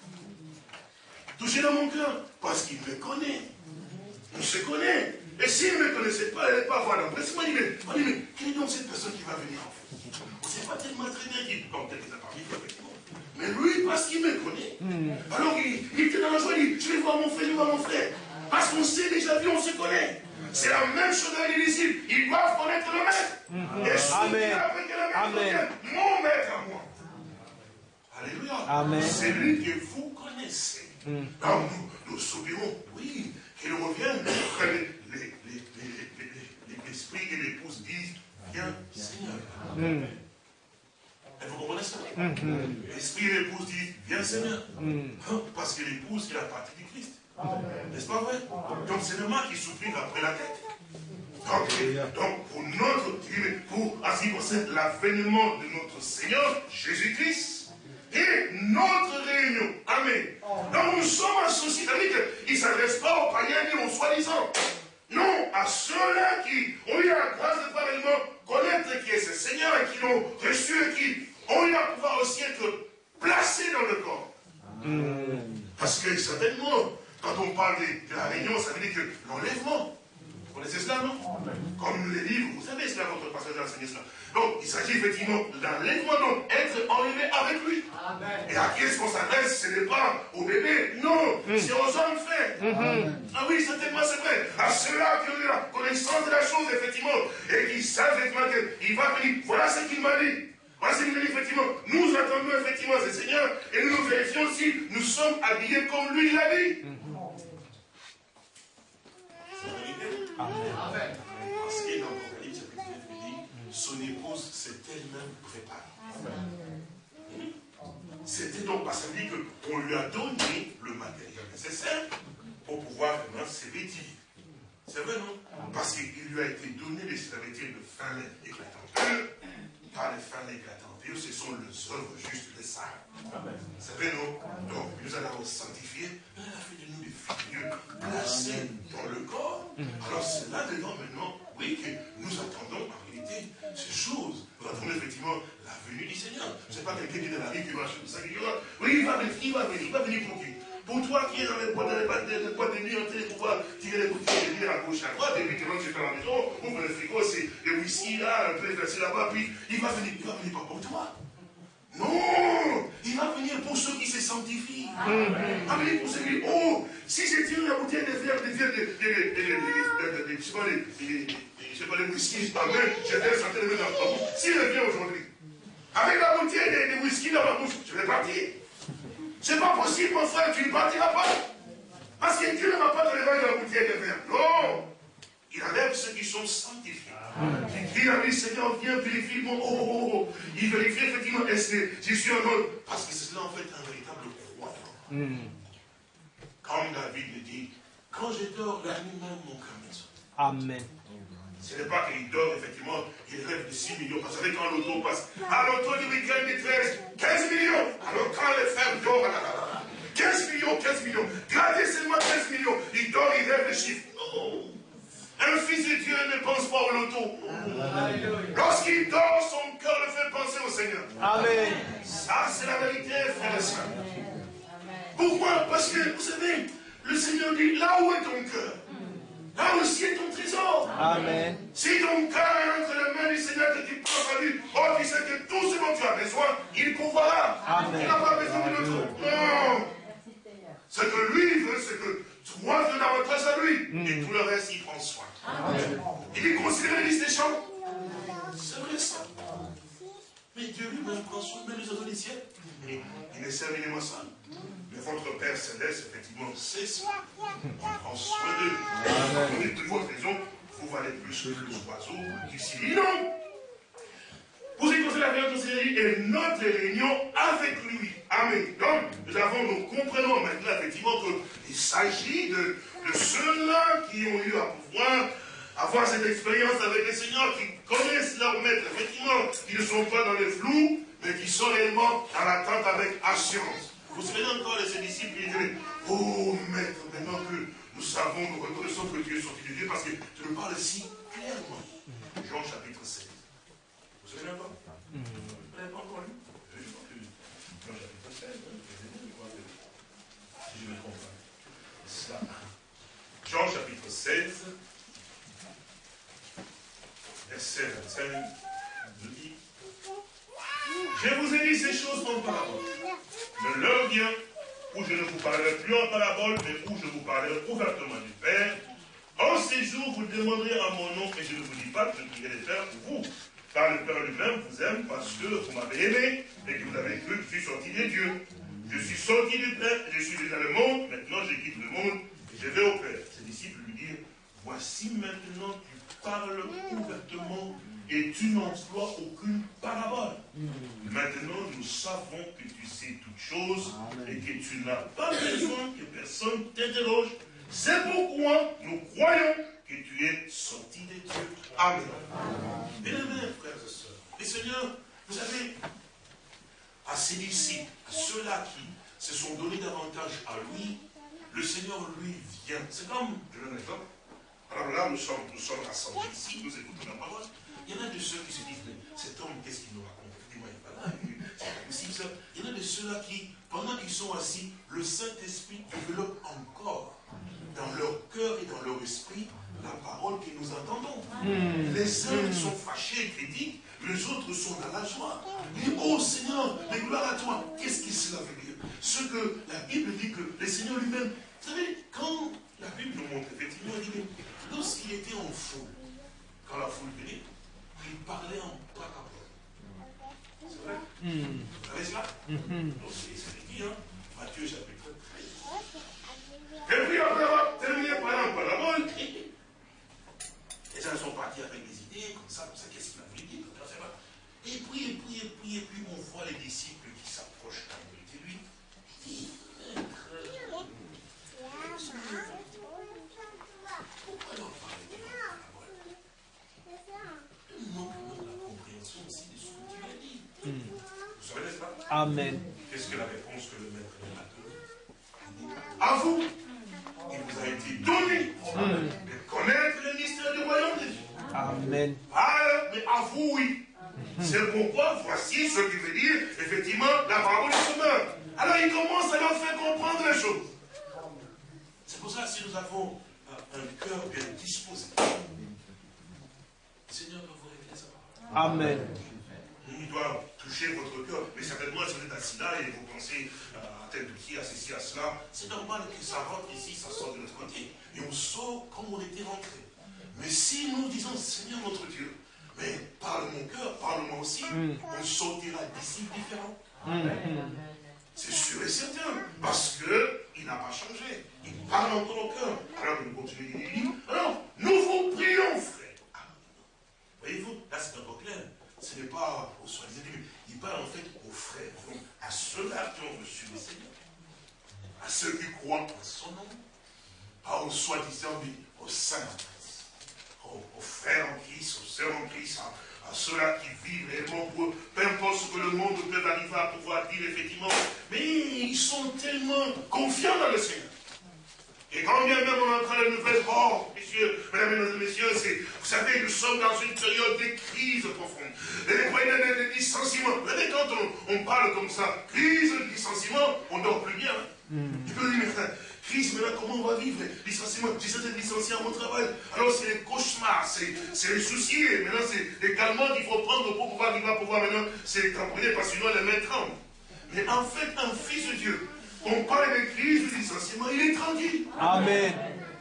Touché dans mon cœur, parce qu'il me connaît. On se connaît. Et s'il ne me connaissait pas, il n'allait pas avoir d'empressement. Il me dit, mais quelle est donc cette personne qui va venir en fait? On ne sait pas tellement très bien qui, comme peut-être a parmi effectivement. Mais lui, parce qu'il me connaît, alors il, il était dans la joie, il dit, je vais voir mon frère, je vais voir mon frère. Parce qu'on s'est déjà vu, on se connaît. C'est la même chose dans les disciples. Ils doivent connaître le maître. Et celui qui a avec le maître Amen. mon maître à moi. Alléluia. Amen. C'est lui que vous connaissez. Donc nous, nous soupirons, oui, qu'il revienne. Que les- les- les- les- les- les- les- L'esprit et l'épouse disent, viens Seigneur. Et vous comprenez ça? L'esprit et l'épouse disent, viens Seigneur. Parce que l'épouse est la partie du Christ. N'est-ce pas vrai? Donc c'est le mal qui soupire après la tête. Donc, donc, pour notre, pour, qui concerne l'avènement de notre Seigneur Jésus-Christ et notre réunion. Amen. Donc nous sommes associés, c'est-à-dire qu'il ne s'adresse pas aux païens ni aux soi-disant. Non, à ceux-là qui ont eu la grâce de parlement connaître qui est ce Seigneur et qui l'ont reçu et qui ont eu la pouvoir aussi être placés dans le corps. Parce que certainement, quand on parle de, de la réunion, ça veut dire que l'enlèvement, vous connaissez cela, non? Comme les livres, vous savez cela, votre passage a enseigné cela. Donc, il s'agit effectivement d'enlèvement, donc être enlevé avec lui. Et à qui est-ce qu'on s'adresse? Ce n'est pas au bébé, non, c'est aux hommes faits. Ah oui, certainement, c'est vrai. À ceux-là qui ont eu la connaissance de la chose, effectivement, et qui savent effectivement qu'il va venir. Voilà ce qu'il m'a dit. Voilà ce qu'il m'a dit, effectivement. Nous attendons effectivement ce Seigneur, et nous nous vérifions si nous sommes habillés comme lui l'a dit. Vérité. Parce que dans l'Apocalypse, chapitre 9, il dit, son épouse s'est elle-même préparée. C'était donc parce dit qu'on lui a donné le matériel nécessaire pour pouvoir vraiment se vêtir. C'est vrai, non? Parce qu'il lui a été donné de se vêtir de fin éclatant pur. Par les fins éclatant ce sont les œuvres justes des saints. C'est vrai, non Donc, nous a d'abord sanctifiés, mais a fait de nous des figures placées dans le corps. Alors, c'est là-dedans maintenant, oui, que nous attendons en réalité ces choses. Nous attendons effectivement la venue du Seigneur. Ce n'est pas quelqu'un qui est dans la vie qui marche comme ça, qui dit, oh, oui, il va venir, il va venir, il va venir pour qui? Pour toi qui es dans les boîtes, les les de nuit, en train de pouvoir tirer les bouteilles de bière à gauche, à droite, et puis tu chez toi à la maison, ouvre le frigo, c'est le whisky là, un peu versé là-bas, puis il va venir, il va venir pas pour toi. Non Il va venir pour ceux qui se sanctifient. Il va venir pour ceux qui oh, si je tire la bouteille de verre, de verre, de, de, de, de, de, de, de, je sais pas, de, de, de, je sais pas, de whisky, en main, je vais sentir le mettre dans ma bouche. S'il revient aujourd'hui, avec la bouteille de, de whisky dans ma bouche, je vais partir. C'est pas possible, mon frère, tu ne partiras pas. Parce que Dieu ne va pas te lever de la bouteille de verre. Non. Il enlève ceux qui sont sanctifiés. Il crie à lui, Seigneur, viens, purifie mon. Oh, oh, oh. Il vérifie effectivement, est-ce que je suis un homme Parce que c'est cela en fait un véritable croyant. Comme David le dit, quand je dors, la nuit même, mon cœur. Amen. Ce n'est pas qu'il dort, effectivement, il rêve de 6 millions. Parce que quand l'auto passe, à l'auto du week-end, il 13, 15 millions. Alors quand les frères dorment, là, là, là, 15 millions, 15 millions. Gardez seulement 15 millions. Il dort, il rêve de chiffres. Non. Un fils de Dieu ne pense pas au loto. Lorsqu'il dort, son cœur le fait penser au Seigneur. Amen. Ça, c'est la vérité, frère et soeur. Pourquoi? Parce que, vous savez, le Seigneur dit, là où est ton cœur? Là aussi est ton trésor. Amen. Si ton cœur est entre les mains du Seigneur que tu à lui, oh, tu sais que tout ce dont tu as besoin, il pourvoira. Amen. Il n'a pas besoin de l'autre. Non. Ce que lui veut, c'est que toi veux davantage à lui. Et tout le reste, il prend soin. Il dit considérez la liste des champs. C'est vrai ça. Mais Dieu lui-même prend soin, même les oiseaux du ciel. Il ne sert les moissons. Mais votre Père Céleste, effectivement, c'est ça. Il prend soin d'eux. Vous de votre raison, vous valez plus que les oiseaux ciel. Non Pour ce qui concerne la réunion et notre réunion avec lui. Amen. Donc, nous avons, nous comprenons maintenant effectivement qu'il s'agit de, de ceux-là qui ont eu à pouvoir avoir cette expérience avec le Seigneur, qui connaissent leur maître, effectivement, qui ne sont pas dans les flous, mais qui sont réellement dans l'attente avec assurance. Vous savez encore de ces disciples qui disaient, oh maître, maintenant que nous savons, nous reconnaissons que Dieu est sorti de Dieu, parce que tu nous parles si clairement. Jean chapitre 16. Vous savez encore Vous n'avez pas encore lu? Jean chapitre 16, hein, je me trompe pas. C'est ça. Jean chapitre 16, verset 25, nous dit Je vous ai dit ces choses en parabole. Mais l'heure vient où je ne vous parlerai plus en parabole, mais où je vous parlerai ouvertement du Père. En ces jours, vous demanderez à mon nom, et je ne vous dis pas que je prierai le Père pour vous. Car le Père lui-même vous aime parce que vous m'avez aimé et que vous avez cru que je suis sorti des dieux. Je suis sorti du Père, je suis déjà le monde, maintenant je quitte le monde et je vais au Père. Ses disciples lui dirent, voici maintenant tu parles ouvertement et tu n'emploies aucune parabole. Maintenant nous savons que tu sais toutes choses et que tu n'as pas besoin que personne t'interroge. C'est pourquoi nous croyons que tu es sorti des dieux. Amen. Bien-aimés, frères et sœurs, le Seigneur, vous savez, à ses disciples, à ceux-là qui se sont donnés davantage à lui, le Seigneur lui vient. C'est comme, je donne un exemple. Alors là, nous sommes, nous sommes rassemblés ici, nous écoutons la parole. Il y en a de ceux qui se disent, mais cet homme, qu'est-ce qu'il nous raconte? Effectivement, il pas là, c'est possible ça. Il y en a de ceux-là qui, pendant qu'ils sont assis, le Saint-Esprit développe encore dans leur cœur et dans leur esprit la parole que nous entendons. Les uns sont fâchés et critiques, les autres sont dans la joie. Disent, oh Seigneur, mais gloire à toi. Qu'est-ce que cela veut dire? Ce que la Bible dit que le Seigneur lui-même, vous savez, quand la Bible nous montre, effectivement, il dit, mais lorsqu'il était en foule, quand la foule venait, il parlait en parabole. C'est vrai Vous savez cela Donc c'est ce dit, hein Matthieu chapitre 13. Et puis après avoir terminé par un parabole, les gens sont partis avec des idées, comme ça, comme ça, qu'est-ce qu'il a voulu dire comme ça, Et puis, et puis, et puis, et puis, on voit les disciples qui s'approchent de lui. Il dit, Maître, pourquoi leur parler de la parabole Nous manquons de la compréhension aussi de ce que tu as dit. Vous savez, n'est-ce pas Amen. Qu'est-ce que la réponse que le maître à tous À vous, il vous a été donné de connaître le mystère du royaume de Dieu. Amen. Ah, mais à vous, oui. C'est pourquoi voici ce qui veut dire, effectivement, la parole du semeur. Alors il commence à leur faire comprendre les choses. C'est pour ça que si nous avons un cœur bien disposé, le Seigneur va vous révéler sa parole. Amen. Toucher votre cœur. Mais certainement, si vous êtes assis là et vous pensez à tel de qui, à ceci, à cela, c'est normal que ça rentre ici, ça sort de l'autre côté. Et on sort comme on était rentré. Mais si nous disons, Seigneur notre Dieu, mais parle mon cœur, parle-moi aussi, on sortira d'ici différent. C'est sûr et certain. Parce qu'il n'a pas changé. Il parle encore au cœur. Alors nous continuons, il dit, alors, nous vous prions, frère. Voyez-vous, là c'est encore clair. Ce n'est pas aux soi-disant, il parle en fait aux frères, à ceux-là qui ont reçu le Seigneur. en son nom. Pas aux soi-disant, mais aux saints. Aux, aux frères en Christ, aux sœurs en Christ, à, à ceux-là qui vivent réellement pour eux. Peu importe ce que le monde peut arriver à pouvoir dire, effectivement. Mais ils sont tellement confiants dans le Seigneur. Et quand bien même on entend la nouvelle, oh, messieurs, mesdames et messieurs, c'est, vous savez, nous sommes dans une période de crise profonde. Et des licenciements. Vous savez, quand on, on, parle comme ça, crise, licenciement, on dort plus bien. Mm. Et puis on dit, mais crise, maintenant comment on va vivre Licenciement, j'essaie d'être licencié à mon travail. Alors c'est les cauchemars, c'est les soucis. Et maintenant, c'est les calmants qu'il faut prendre pour pouvoir arriver à pouvoir maintenant, c'est temporaire parce que sinon les mains tremblent. Mais en fait, un fils de Dieu, on parle de crise, de licenciement, il est tranquille. Amen.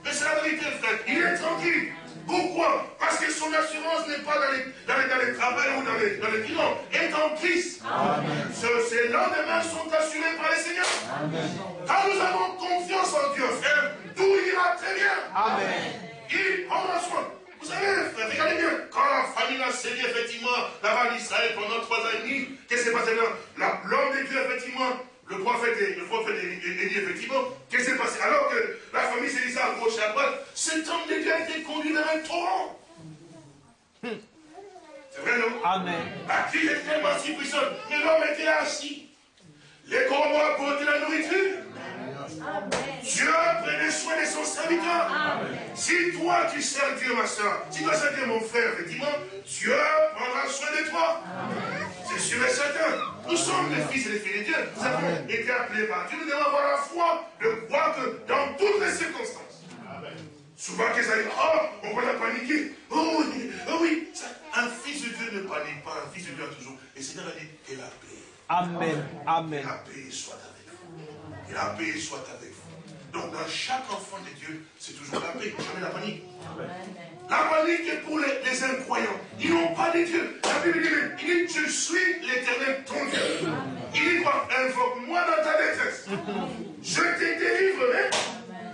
Mais c'est la vérité, frère. Il est tranquille. Pourquoi? Parce que son assurance n'est pas dans les, dans les, dans les travails ou dans les, dans les bilans. est en Christ. Amen. Ses lendemains sont assurés par le Seigneur. Amen. Quand nous avons confiance en Dieu, frère, tout ira très bien. Amen. Il prendra soin. Vous savez, frère, regardez bien, quand la famille a servi effectivement là-bas en Israël pendant trois ans et demi, qu'est-ce qui s'est passé? Là L'homme de Dieu, effectivement, le prophète, le prophète dit effectivement, qu'est-ce qui s'est passé Alors que la famille s'est dit à gauche et à droite, cet homme de Dieu a été conduit vers un torrent. C'est vrai, non? Amen. Bah, qui est tellement si puissant Mais l'homme était assis. Les corbeaux apportaient la nourriture. Dieu prenait soin de son serviteur. Si toi tu sers Dieu, ma soeur, si toi servir mon frère, effectivement, Dieu prendra soin de toi. C'est sûr et certain. Nous sommes les fils et les filles de Dieu. Nous avons été appelés par Dieu. Nous devons avoir la foi de croire que dans toutes les circonstances, Souvent, qu'ils arrivent, oh, on va la paniquer. Oh oui, oh oui. Un fils de Dieu ne panique pas. Un fils de Dieu a toujours. Et Seigneur a dit, que la paix. Amen. Amen. Que la paix soit avec vous. Que la paix soit avec vous. Donc, dans chaque enfant de Dieu, c'est toujours la paix, jamais la panique. La panique est pour les, les incroyants. Ils n'ont pas de Dieu. La Bible dit, il dit, je suis l'éternel ton Dieu. Il dit quoi? Invoque-moi dans ta détresse. Je te délivrerai.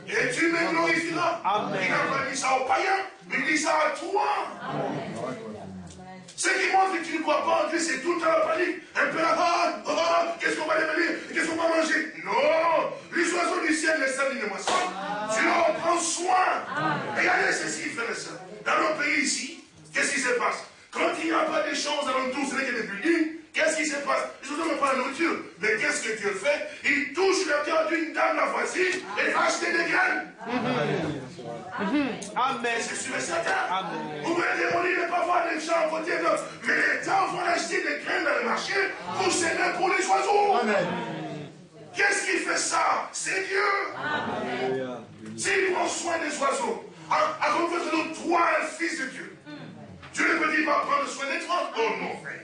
Et tu me glorifieras. Il n'a pas dit ça aux païens, mais il dit ça à toi. Amen. Ce qui montre que tu ne crois pas en Dieu, c'est tout le temps la panique. Un peu la ah, oh, oh, qu'est-ce qu'on va devenir? Qu'est-ce qu'on va manger? Non. Les oiseaux du ciel, les sables, les moissons, tu leur prends soin. Regardez ceci, frères et sœurs. Dans nos pays ici, qu'est-ce qui se passe? Quand il n'y a pas de choses alentours, ce n'est que des buildings, qu'est-ce qui se passe? Oiseaux n'ont pas la nourriture. Mais qu'est-ce que Dieu fait? Il touche le cœur d'une dame, la voisine, et va acheter des graines. Amen. C'est sûr et certain. Amen. Vous pouvez de ne pas voir les gens côté d'autres. Mais les gens vont acheter des graines dans le marché pour s'aimer pour les oiseaux. Amen. Qu'est-ce qui fait ça? C'est Dieu. S'il prend soin des oiseaux, à, à cause de nous, toi, un fils de Dieu, Dieu ne peut pas prendre soin des toi. Oh non, frère.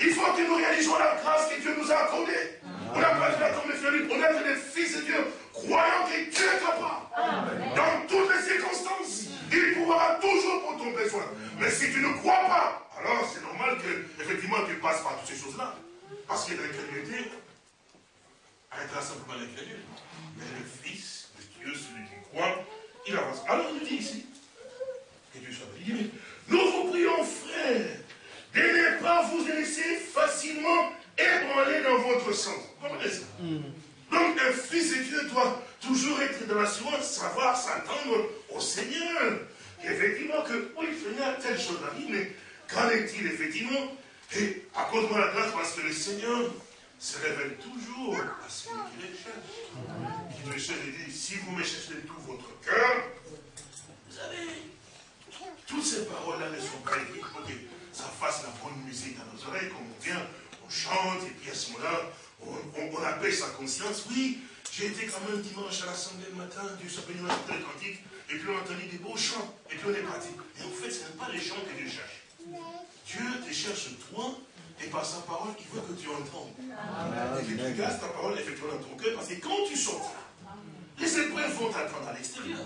Il faut que nous réalisons la grâce que Dieu nous a accordée. On n'a pas fait comme les on est des fils de Dieu, croyant que Dieu est capable. Dans toutes les circonstances, il pourra toujours pour ton besoin. Mais si tu ne crois pas, alors c'est normal que, effectivement, tu passes par toutes ces choses-là. Parce que l'incrédulité arrêtera simplement l'incrédule. Mais le Fils de Dieu, celui qui croit, il avance. Alors il nous dit ici, que Dieu soit béni, nous vous prions, frères, de ne pas vous laisser facilement ébranler dans votre sens. Comprenez ça Donc un fils de Dieu doit toujours être dans l'assurance, savoir s'attendre au Seigneur. Et effectivement que, oui, Seigneur, telle chose arrive, mais qu'en est-il effectivement? Et de la grâce, parce que le Seigneur se révèle toujours à celui qui les cherche. Qui le cherche et dit, si vous me cherchez de tout votre cœur, vous savez, toutes ces paroles-là ne sont pas écrites ça fasse la bonne musique dans nos oreilles, comme on vient, on chante, et puis à ce moment-là, on, on, on appelle sa conscience. Oui, j'ai été quand même dimanche à l'assemblée le matin, Dieu a écouté les cantiques, et puis on a entendu des beaux chants, et puis on est parti. Et en fait, ce n'est pas les chants que Dieu cherche. Dieu te cherche toi, et par sa parole, il veut que tu entendes. Et que tu gardes ta parole effectivement dans ton cœur, parce que quand tu sortiras, les épreuves vont t'attendre à l'extérieur.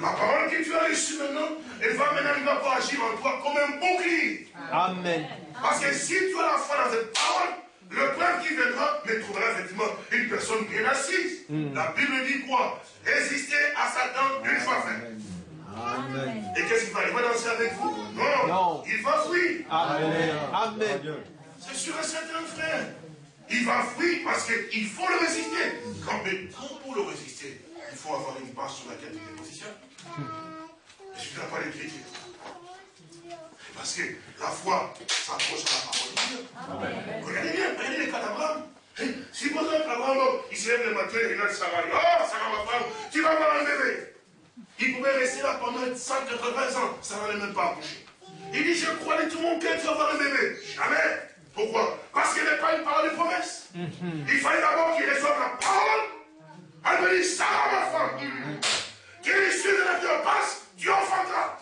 La parole que tu as reçue maintenant, elle va maintenant, il va pas agir en toi comme un bouclier. Amen. Parce que si tu as la foi dans cette parole, le peuple qui viendra ne trouvera effectivement une personne bien assise. La Bible dit quoi? Résister à Satan une fois fait. Amen. Et qu'est-ce qu'il va Il va danser avec vous? Non. Non. Il va fuir. Amen. Amen. C'est sûr et certain, frère. Il va fuir parce qu'il faut le résister. Quand, mais quand pour le résister, il faut avoir une base sur laquelle tu te positionnes. Et tu n'as pas l'écriture. Parce que la foi s'approche à la parole de Dieu. Regardez bien, regardez les cas d'Abraham. Si par exemple Abraham, il se lève le matin et il a Sarah, oh Sarah ma femme, tu vas avoir un bébé. Il pouvait rester là pendant 180 ans, ça n'allait même pas accoucher. Il dit, je crois de tout mon cœur, tu vas avoir un bébé. Jamais. Pourquoi? Parce qu'il n'est pas une parole de promesse. Il fallait d'abord qu'il reçoive la parole. Elle me dit, Sarah ma femme, que l'issue de la vie passe, tu enfanteras.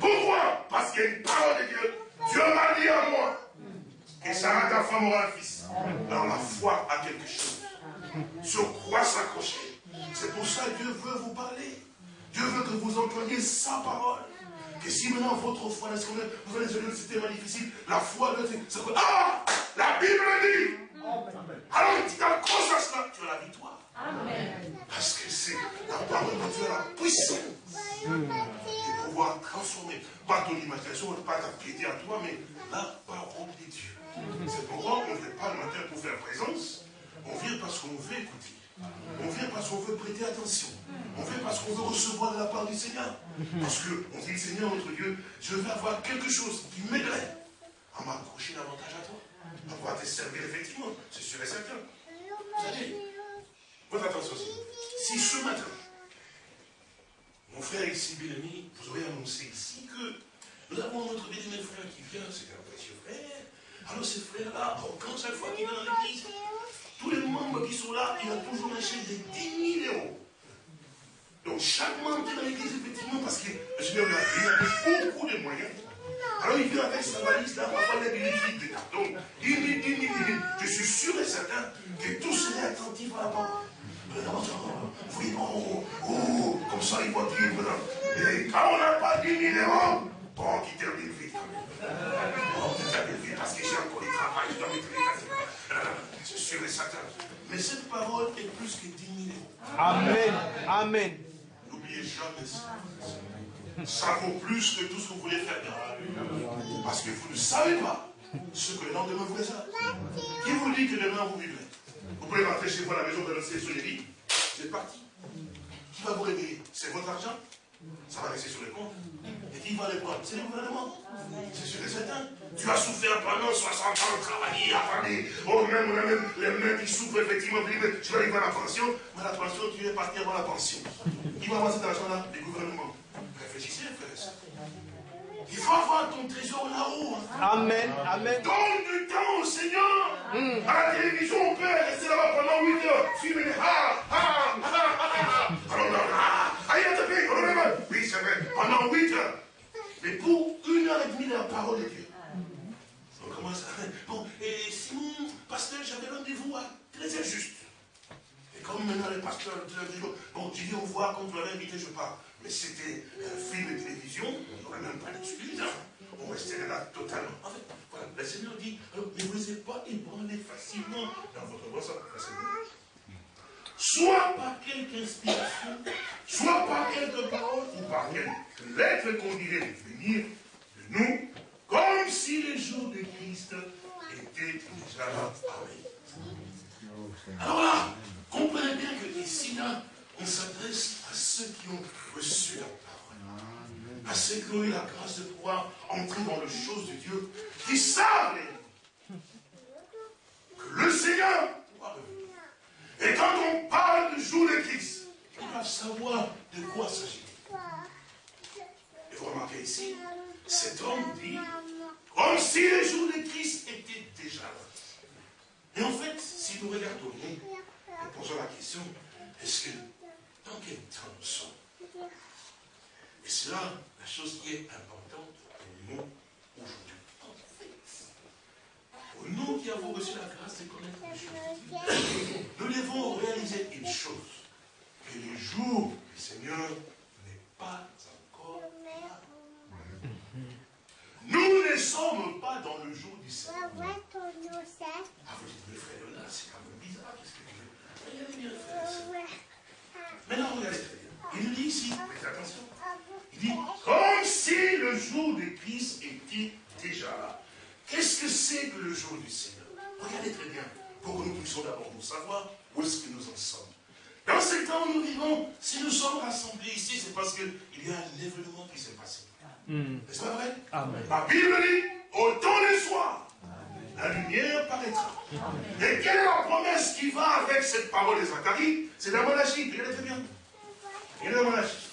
Pourquoi? Parce qu'il y a une parole de Dieu. Dieu m'a dit à moi que Sarah, ta femme, aura un fils. Alors la foi a quelque chose. Sur quoi s'accrocher? C'est pour ça que Dieu veut vous parler. Dieu veut que vous entendiez sa parole. Que si maintenant votre foi, est-ce que vous allez sur c'était difficile, la foi ça peut- Ah La Bible dit Alors tu t'accroches à cela, tu as la victoire. Parce que c'est la parole de Dieu, la puissance de pouvoir transformer, pas ton imagination, pas ta piété à toi, mais la parole de Dieu. C'est pourquoi on ne vient pas le matin pour faire présence, on vient parce qu'on veut écouter. On vient parce qu'on veut prêter attention. On vient parce qu'on veut recevoir de la part du Seigneur. Parce qu'on dit, Seigneur, notre Dieu, je veux avoir quelque chose qui m'aiderait à m'accrocher davantage à toi. À pouvoir te servir effectivement. C'est sûr et certain. Vous savez, votre attention aussi. Si ce matin, mon frère ici, Bélami, vous aurez annoncé ici que nous avons notre bien-aimé frère qui vient, c'est un précieux frère. Alors ce frère-là, quand chaque fois qu'il est dans l'église, tous les membres qui sont là, il a toujours un chèque de 10 000 euros. Donc chaque membre est dans l'église, effectivement, parce que le Seigneur lui a beaucoup de moyens. Alors il vient avec sa valise là, parfois il a dedans. Amen. Amen. N'oubliez jamais ça. Ça vaut plus que tout ce que vous voulez faire. Parce que vous ne savez pas ce que le lendemain vous réserve. Qui vous dit que demain vous vivrez? Vous pouvez rentrer chez vous à la maison, rester sur les lits. C'est parti. Qui va vous réveiller? C'est votre argent? Ça va rester sur le compte. Et qui va les prendre? C'est le gouvernement. C'est sûr et certain. Tu as souffert pendant 60 ans, travaillé, attendez. Oh, même, on a même les mains qui souffrent, effectivement. Tu vas arriver à la pension. Mais la pension, tu es parti avant la pension. Qui va avoir cet argent-là? Les gouvernements. Réfléchissez, frères et sœurs. Il faut avoir ton trésor là-haut. hein. Amen. Amen. Donne du temps au Seigneur. À la télévision, on peut rester là-bas pendant 8 heures. Filmer ah, ah, ah, ah, ah. On Oui, c'est vrai. Pendant 8 heures. Mais pour une heure et demie de la parole de Dieu. On commence à... Bon, et Simon, pasteur, j'avais rendez-vous à 13h juste. Et comme maintenant les pasteurs le disent, bon, j'ai dit au revoir, quand vous l'avez invité, je pars. Mais c'était un film de télévision, il n'y aurait même pas d'excuse. On restait là totalement. En fait, voilà, le Seigneur dit, ne vous laissez pas ébranler facilement dans votre boisson. Soit par quelque inspiration, soit par quelques paroles, ou par quelques lettres qu'on dirait venir de nous, comme si les jours de Christ étaient déjà arrivés. Alors là, comprenez bien que ici, là, on s'adresse à ceux qui ont reçu la parole. À ceux qui ont eu la grâce de pouvoir entrer dans les choses de Dieu, qui savent que le Seigneur doit revenir. Et quand on parle du jour de Christ, ils doivent savoir de quoi s'agit-il. Et vous remarquez ici, cet homme dit, comme si les jours de Christ étaient déjà là. Et en fait, si nous regardons, nous posons la question, est-ce que, dans quel temps nous sommes Et c'est là la chose qui est importante pour nous aujourd'hui. Pour nous qui avons reçu la grâce de connaître les choses nous devons réaliser une chose, que le jour du Seigneur n'est pas encore là. Nous ne sommes pas dans le jour du Seigneur. Ah, vous dites, mais frère, là, c'est quand même bizarre, qu'est-ce que Regardez bien, frère. Maintenant, regardez très bien. Il nous dit ici, faites attention. Il dit, comme si le jour de Christ était déjà là. Qu'est-ce que c'est que le jour du Seigneur? Regardez très bien, pour que nous puissions d'abord nous savoir où est-ce que nous en sommes. Dans ces temps où nous vivons, si nous sommes rassemblés ici, c'est parce qu'il y a un événement qui s'est passé. N'est-ce pas vrai? Amen. La Bible dit, au temps du soir, la lumière paraîtra. Et quelle est la promesse qui va avec cette parole de Zacharie? C'est la monarchie. Regardez très bien. Regardez la monarchie.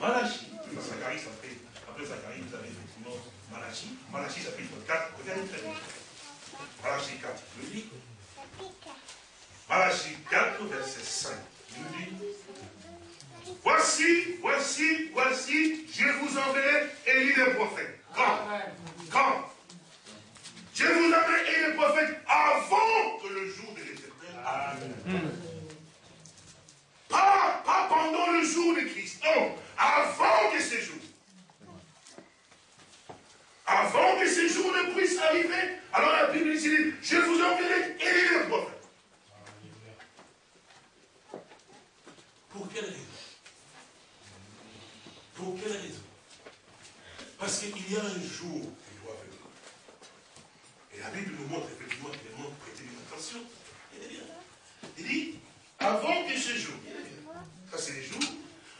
Malachie. Zacharie, ça fait. Après Zacharie, vous avez effectivement Malachie. Malachie, chapitre 4. Regardez très bien. Malachie 4. Je vous dis. Malachie 4, verset 5. Je vous dis. Voici, voici, voici, je vous enverrai Élie le prophète. Quand? Quand? Je vous enverrai Élie le prophète avant que le jour de. Pas, pas pendant le jour de Christ, non, avant que ce jour. Avant que ce jour ne puisse arriver, alors la Bible dit, je vous enverrai Élie le prophète. Pour quelle raison? Pour quelle raison? Parce qu'il y a un jour qui doit venir. Et la Bible nous montre effectivement qu'il montre prêter une attention. Il dit, avant que ce jour, ça c'est les jours,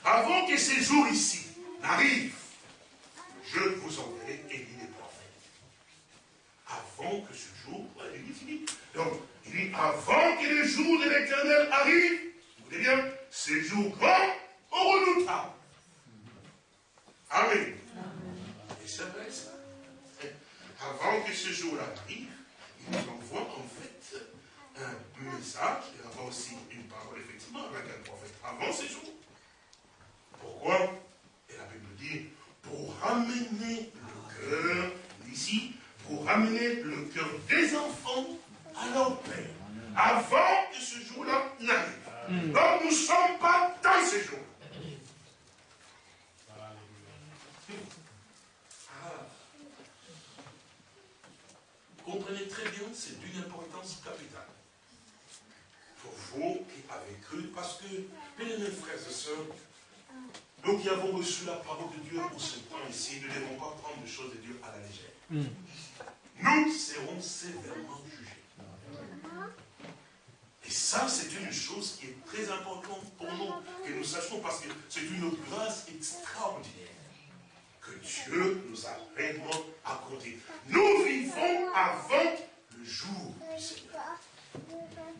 avant que ces jours ici n'arrivent, je vous enverrai Élie les prophètes. Avant que ce jour, dit. donc, il dit, avant que le jour de l'éternel arrive, vous bien, ces jours grand au redoutable. Amen. Et c'est vrai ça. Avant que ce jour-là arrive, il nous envoie en un message, et avant aussi une parole, effectivement, avec un prophète, avant ces jours. Pourquoi? Et la Bible dit, pour ramener le cœur, ici, pour ramener le cœur des enfants à leur père, avant que ce jour-là n'arrive. Donc nous ne sommes pas dans ces jours. comprenez très bien, c'est d'une importance capitale. Vous qui avez cru, parce que, bien mes frères et sœurs, nous qui avons reçu la parole de Dieu pour ce temps ici, nous ne devons pas prendre les choses de Dieu à la légère. Nous serons sévèrement jugés. Et ça, c'est une chose qui est très importante pour nous, que nous sachions, parce que c'est une grâce extraordinaire que Dieu nous a réellement accordé. Nous vivons avant le jour du Seigneur.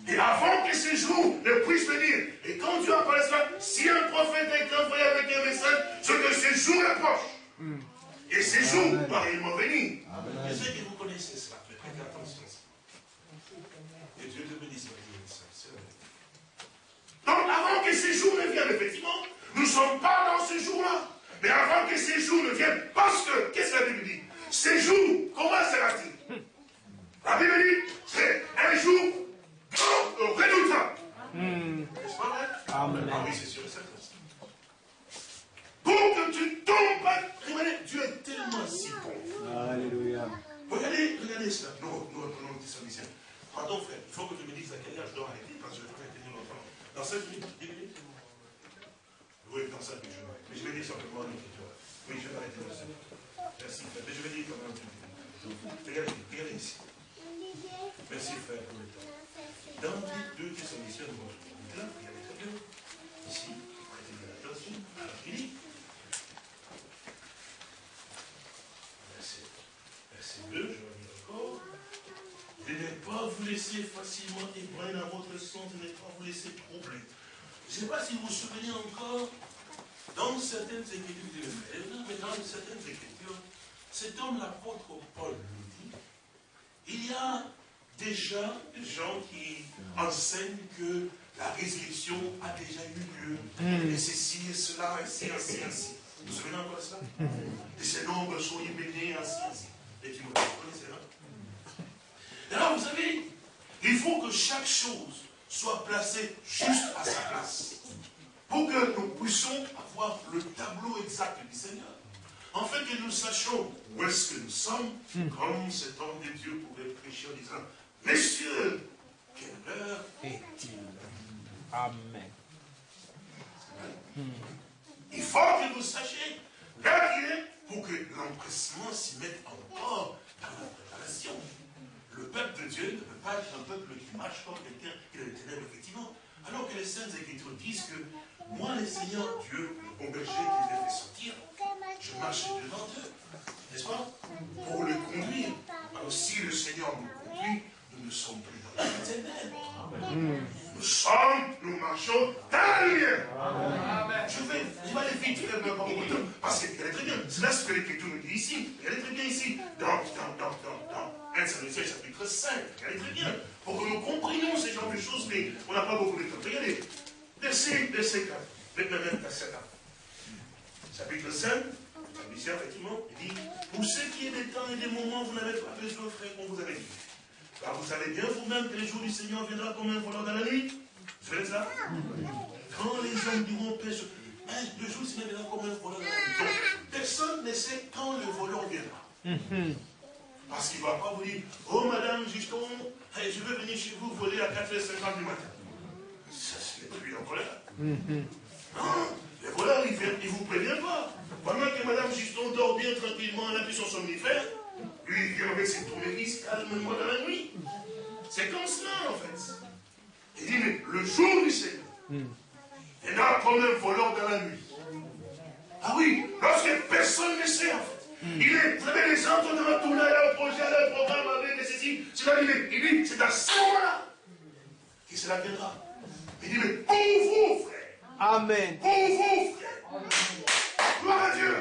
Et avant que ce jour ne puisse venir, et quand Dieu apparaît cela, si un prophète est envoyé avec un message, c'est que ce jour est proche. Et ce jour va réellement venir. Je sais que vous connaissez cela, mais prêtez attention. Et Dieu te bénisse, ma. Donc avant que ce jour ne vienne, effectivement, nous ne sommes pas dans ce jour-là. Mais avant que ces jours ne viennent, parce que, qu'est-ce que la Bible dit? Ces jours, comment sera-t-il La Bible dit, c'est un jour grand, redoutable. N'est-ce pas vrai Amen. Ah oui, c'est sûr et certain. Pour que tu tombes pas, regardez, Dieu est tellement si bon. Alléluia. Regardez, regardez cela. Nous, reprenons le Thessaloniciens. Pardon, frère, il faut que tu me dises à quel âge je dois arrêter, parce que je vais pas tenir longtemps. Dans 5 minutes, 10 minutes Oui, dans 5 minutes, je vais. Mais je vais dire simplement l'écriture. Oui, je vais arrêter dans 5 minutes. Merci, frère. Mais je vais dire quand même. Regardez, regardez ici. Merci, frère, pour le temps. Dans les deux Thessaloniciens, retrouvons là, regardez très bien. Ici, prêtez bien attention. Alors, il dit. Verset, verset 2, je lire encore. De ne pas vous laisser facilement ébranler dans votre sens, de ne pas vous laisser troubler. Je ne sais pas si vous vous souvenez encore, dans certaines écritures de l'Évangile, mais dans certaines écritures, cet homme, l'apôtre Paul, nous dit, il y a déjà des gens qui enseignent que la résurrection a déjà eu lieu, et ceci et cela, ainsi, ainsi, ainsi. Vous vous souvenez encore de cela? Et ces nombres sont bénis, ainsi, ainsi. Et tu vous connaissez, non et alors, vous savez, il faut que chaque chose soit placée juste à sa place. Pour que nous puissions avoir le tableau exact du Seigneur. En fait, que nous sachions où est-ce que nous sommes, comme cet homme de Dieu pouvait prêcher en disant, Messieurs, quelle heure Est-il? Amen. Il faut que vous sachiez veiller pour que l'empressement s'y mette encore dans la préparation. Le peuple de Dieu ne peut pas être un peuple qui marche comme quelqu'un qui est les ténèbres, effectivement. Alors que les Saintes Écritures disent que moi, le Seigneur Dieu, le bon berger qui les fait sortir, je marche devant eux, n'est-ce pas? Pour le conduire. Alors si le Seigneur nous conduit, nous ne sommes plus dans les ténèbres. Nous sommes, nous marchons dans la lumière. Je vais, je vais aller vite faire pas beaucoup de temps, parce qu'elle est très bien. C'est là ce que l'Écriture nous dit ici. Elle est très bien ici. Dans, dans, dans, dans, dans 1 Samuel chapitre 5. Elle est très bien. Pour que nous comprenions ce genre de choses, mais on n'a pas beaucoup de temps. Regardez, verset, verset 4. Maintenant, verset 4. Chapitre 5, Ici, effectivement, il dit, pour ce qui est des temps et des moments, vous n'avez pas besoin, frère, qu'on vous avait dit. Car vous savez bien vous-même que le jour du Seigneur viendra comme un voleur dans la nuit. Vous savez ça Quand les hommes diront pêche, le jour du Seigneur viendra comme un voleur dans la nuit. Personne ne sait quand le voleur viendra. Parce qu'il ne va pas vous dire, oh madame Juston, je veux venir chez vous voler à 4h50 du matin. Ça, c'est plus en colère. Non, le voleur, il ne vous prévient pas. Pendant que madame Juston dort bien tranquillement, elle a pris son somnifère, lui, il vient avec ses tournevis calmement dans la nuit. C'est comme cela, en fait. Il dit, mais le jour du Seigneur, il y a comme un voleur dans la nuit. Ah oui, lorsque personne ne sait, en fait. Il est, vous savez, les gens sont devant a un projet, un programme avec ceci. C'est là, il dit, il dit, c'est à ce moment-là que cela viendra. Il dit, mais pour vous, frère. Amen. Pour vous, frère. Gloire à Dieu.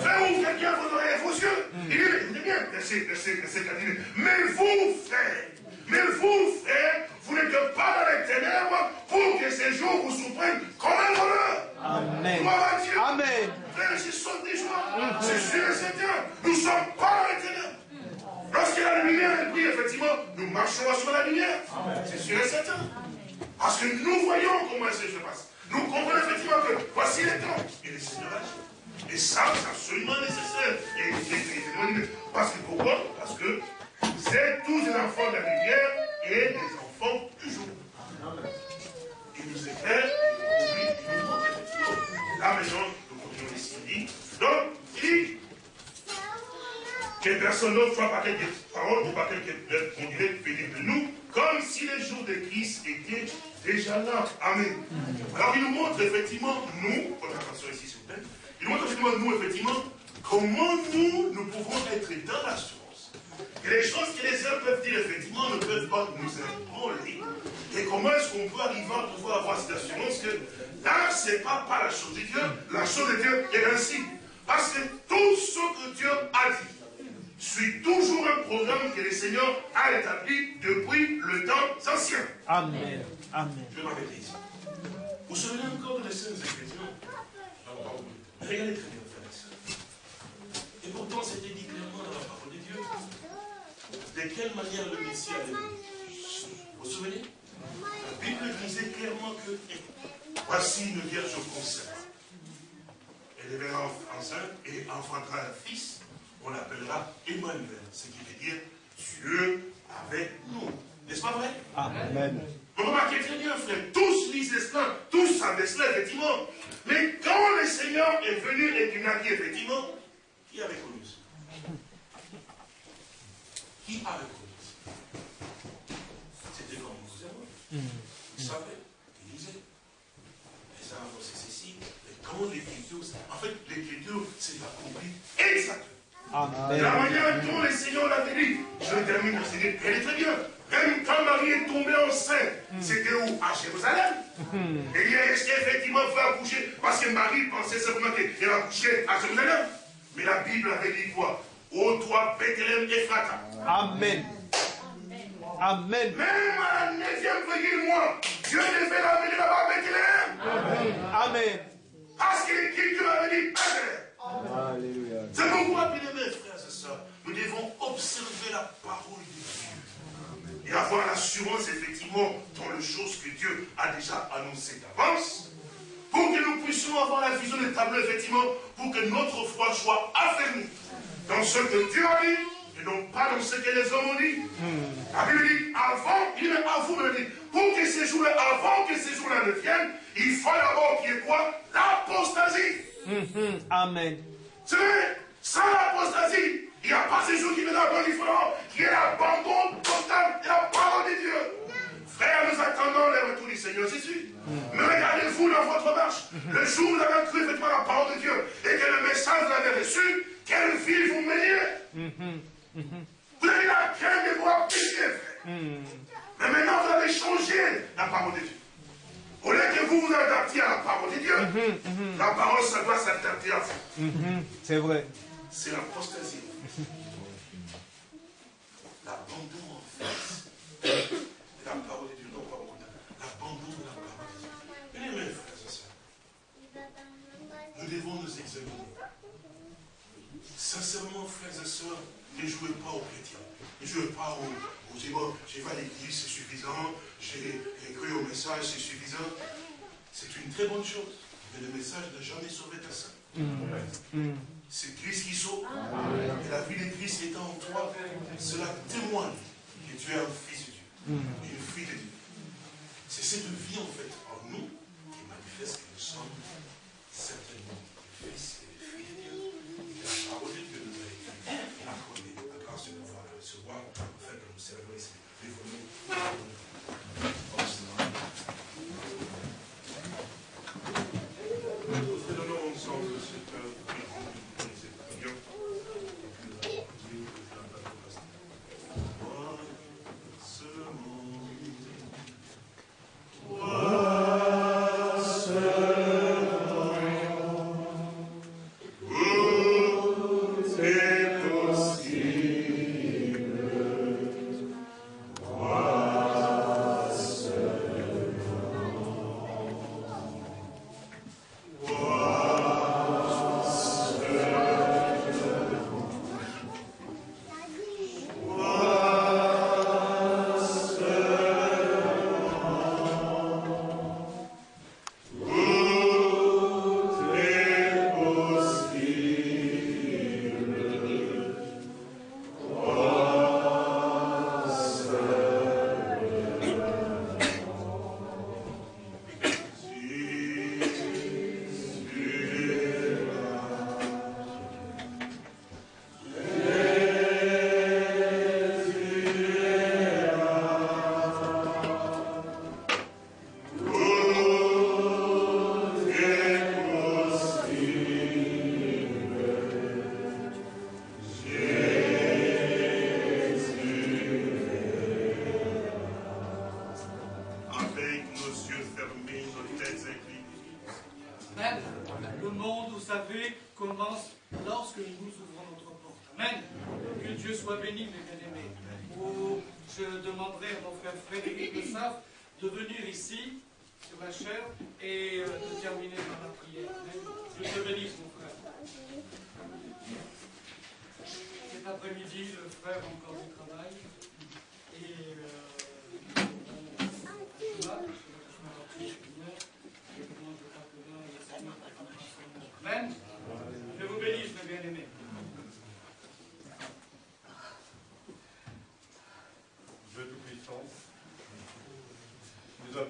Faites-vous quelqu'un vos oreilles et vos yeux. Il dit, mais écoutez bien, verset, verset, verset 4, il dit, mais vous, frère, mais vous, frère, vous n'êtes pas dans les ténèbres pour que ces jours vous surprennent comme un voleur. Amen. Gloire à Dieu. Amen. Frère, sont des joies. C'est sûr et certain. Nous ne sommes pas dans les ténèbres. Lorsque la lumière est prise, effectivement, nous marchons sur la lumière. C'est sûr et certain. Parce que nous voyons comment ça se passe. Nous comprenons effectivement que voici les temps. Et le Seigneur Et ça, c'est absolument nécessaire. Et, parce que pourquoi? Parce que vous êtes tous des enfants de la lumière et des enfants du jour. Il nous éclaire, il nous montre. Là maintenant, nous continuons ici. Donc, il dit, que personne d'autre soit par quelques paroles ou par quelques on dirait de nous, comme si les jours de Christ étaient déjà là. Amen. Alors il nous montre effectivement, nous, prenez attention ici vous plaît, il nous montre effectivement, nous, effectivement, comment nous, nous pouvons être dans l'assurance. Et les choses que les hommes peuvent dire, effectivement, ne peuvent pas nous ébranler. Et comment est-ce qu'on peut arriver à pouvoir avoir cette assurance que là, ce n'est pas, pas la chose de Dieu, la chose de Dieu est ainsi. Parce que tout ce que Dieu a dit, suit toujours un programme que le Seigneur a établi depuis le temps ancien. Amen. Amen. Je vais m'arrêter ici. Vous vous souvenez encore de les Écritures Regardez très bien, frères et sœurs. Et pourtant, c'était dit clairement dans la parole de Dieu. De quelle manière le Messie allait Vous vous souvenez? La Bible disait clairement que voici une vierge concept. Elle deviendra enceinte et enfantera un fils on l'appellera Emmanuel, ce qui veut dire Dieu avec nous. N'est-ce pas vrai? Amen. Vous remarquez très bien, frère, tous lisent cela, tous savent cela, effectivement. Mais quand le Seigneur est venu et qu'il a dit, effectivement, qui a reconnu ça? Qui a reconnu ça? C'était comme vous et moi. Vous savez, il disait, les arbres, c'est ceci. Et quand l'écriture, en fait, l'écriture, c'est accompli exactement. Amen. La manière dont le Seigneur l'a dit, je termine par dire, elle est très bien. Même quand Marie est tombée enceinte, c'était où? À Jérusalem. Et il est effectivement fait accoucher, parce que Marie pensait simplement qu'elle accouchait à Jérusalem. Mais la Bible avait dit quoi? Ô toi, Bethléem Ephrata. Amen. Amen. Même à la neuvième veillée, moi, Dieu ne fait la venir là-bas à Bethléem. Amen. Parce que l'Écriture avait dit Bethléem. Alléluia. C'est pourquoi, bien aimés frères et sœurs, nous devons observer la parole de Dieu. Et avoir l'assurance, effectivement, dans les choses que Dieu a déjà annoncées d'avance, pour que nous puissions avoir la vision des tableaux, effectivement, pour que notre foi soit affermie dans ce que Dieu a dit, et non pas dans ce que les hommes ont dit. La Bible dit, avant, il dit, mais à vous, me dit, pour que ces jours-là, avant que ces jours-là ne viennent, il faut d'abord qu'il y ait quoi? L'apostasie. Mhm. Amen. C'est vrai, sans l'apostasie, il n'y a pas ces jours qui viendront il faudra qui est l'abandon total de la parole de Dieu. Frère, nous attendons le retour du Seigneur Jésus. Mais regardez-vous dans votre marche. Le jour où vous avez cru effectivement la parole de Dieu et que le message vous l'avez reçu, quelle vie vous meniez? Vous avez la crainte de voir pécher, frère. Mais maintenant, vous avez changé la parole de Dieu. Au lieu que vous vous adaptiez à la parole de Dieu, la parole, ça doit s'adapter à vous. C'est vrai. C'est l'apostasie. L'abandon, en fait, la parole de Dieu. Non, pas beaucoup. L'abandon de la parole de Dieu. Bien aimés, frères et sœurs, nous devons nous examiner. Sincèrement, frères et sœurs, ne jouez pas aux chrétiens. Ne jouez pas aux... aux bon, je vais à l'église, c'est suffisant. J'ai cru au message, c'est suffisant. C'est une très bonne chose. Mais le message n'a jamais sauvé personne. C'est Christ qui sauve. Et la vie de Christ étant en toi, cela témoigne que tu es un fils Une fille de Dieu. C'est cette vie en fait en nous qui manifeste que nous sommes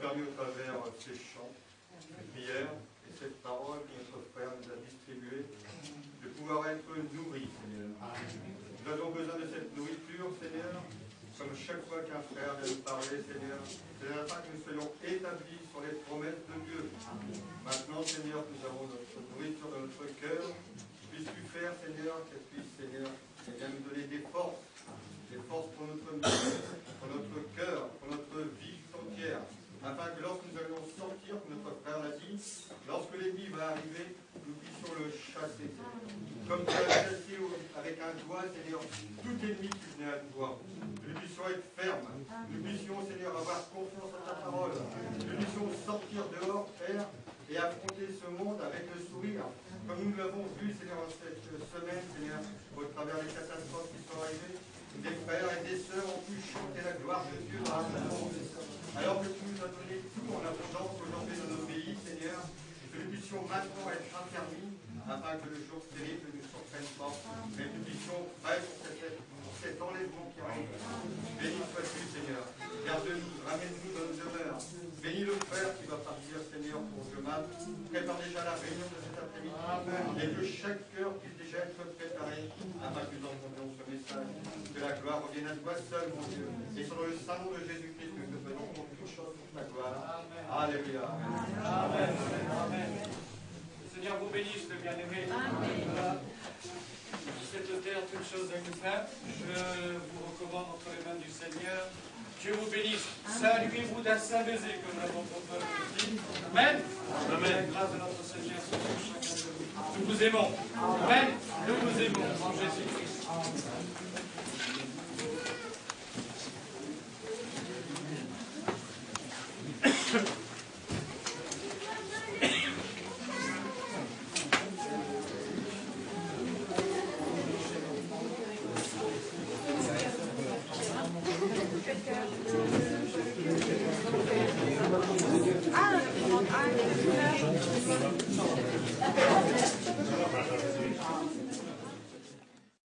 permis au travers ces chants, ces prières et cette parole que notre frère nous a distribuée, de pouvoir être nourris, Seigneur. Nous avons besoin de cette nourriture, Seigneur, comme chaque fois qu'un frère vient nous parler, Seigneur, c'est afin que nous soyons établis sur les promesses de Dieu. Maintenant, Seigneur, nous avons notre nourriture dans notre cœur. Puisses-tu faire, Seigneur, qu'elle puisse, Seigneur, bien, nous donner des forces, des forces pour notre vie, pour notre cœur, pour notre vie entière, afin que lorsque nous allons sortir, notre frère l'a dit, lorsque l'ennemi va arriver, nous puissions le chasser. Comme tu as chassé avec un doigt, Seigneur, tout ennemi qui venait à toi. Nous puissions être fermes, nous puissions, Seigneur, avoir confiance en ta parole, nous puissions sortir dehors, Père, et affronter ce monde avec le sourire, comme nous l'avons vu, Seigneur, cette semaine, Seigneur, au travers des catastrophes qui sont arrivées. Des frères et des sœurs ont pu chanter la gloire de Dieu ce monde. Alors que tu nous as donné tout en abondance aujourd'hui dans nos pays, Seigneur, que nous puissions maintenant être affermis, afin que le jour terrible ne nous surprenne pas, mais que nous puissions être pour cet, enlèvement qui arrive. Béni sois-tu, Seigneur. Garde-nous, ramène-nous dans nos demeures. Bénis le frère qui va partir, Seigneur, pour demain. prépare déjà la réunion de cet après-midi et que chaque cœur puisse déjà être préparé afin que nous entendions ce message. Que la gloire revienne à toi seul, mon Dieu. Et sur le sang de Jésus-Christ, nous te faisons pour toute chose pour ta gloire. Alléluia. Amen. Amen. Le Seigneur vous bénisse, le bien-aimé. Cette terre, toute chose est faite. Je vous recommande entre les mains du Seigneur. Dieu vous bénisse. Saluez-vous d'un saint baiser, comme l'avons dit. Amen. Amen. Grâce de notre Seigneur sur chacun de vous. Nous vous aimons. Amen. Nous vous aimons en Jésus-Christ.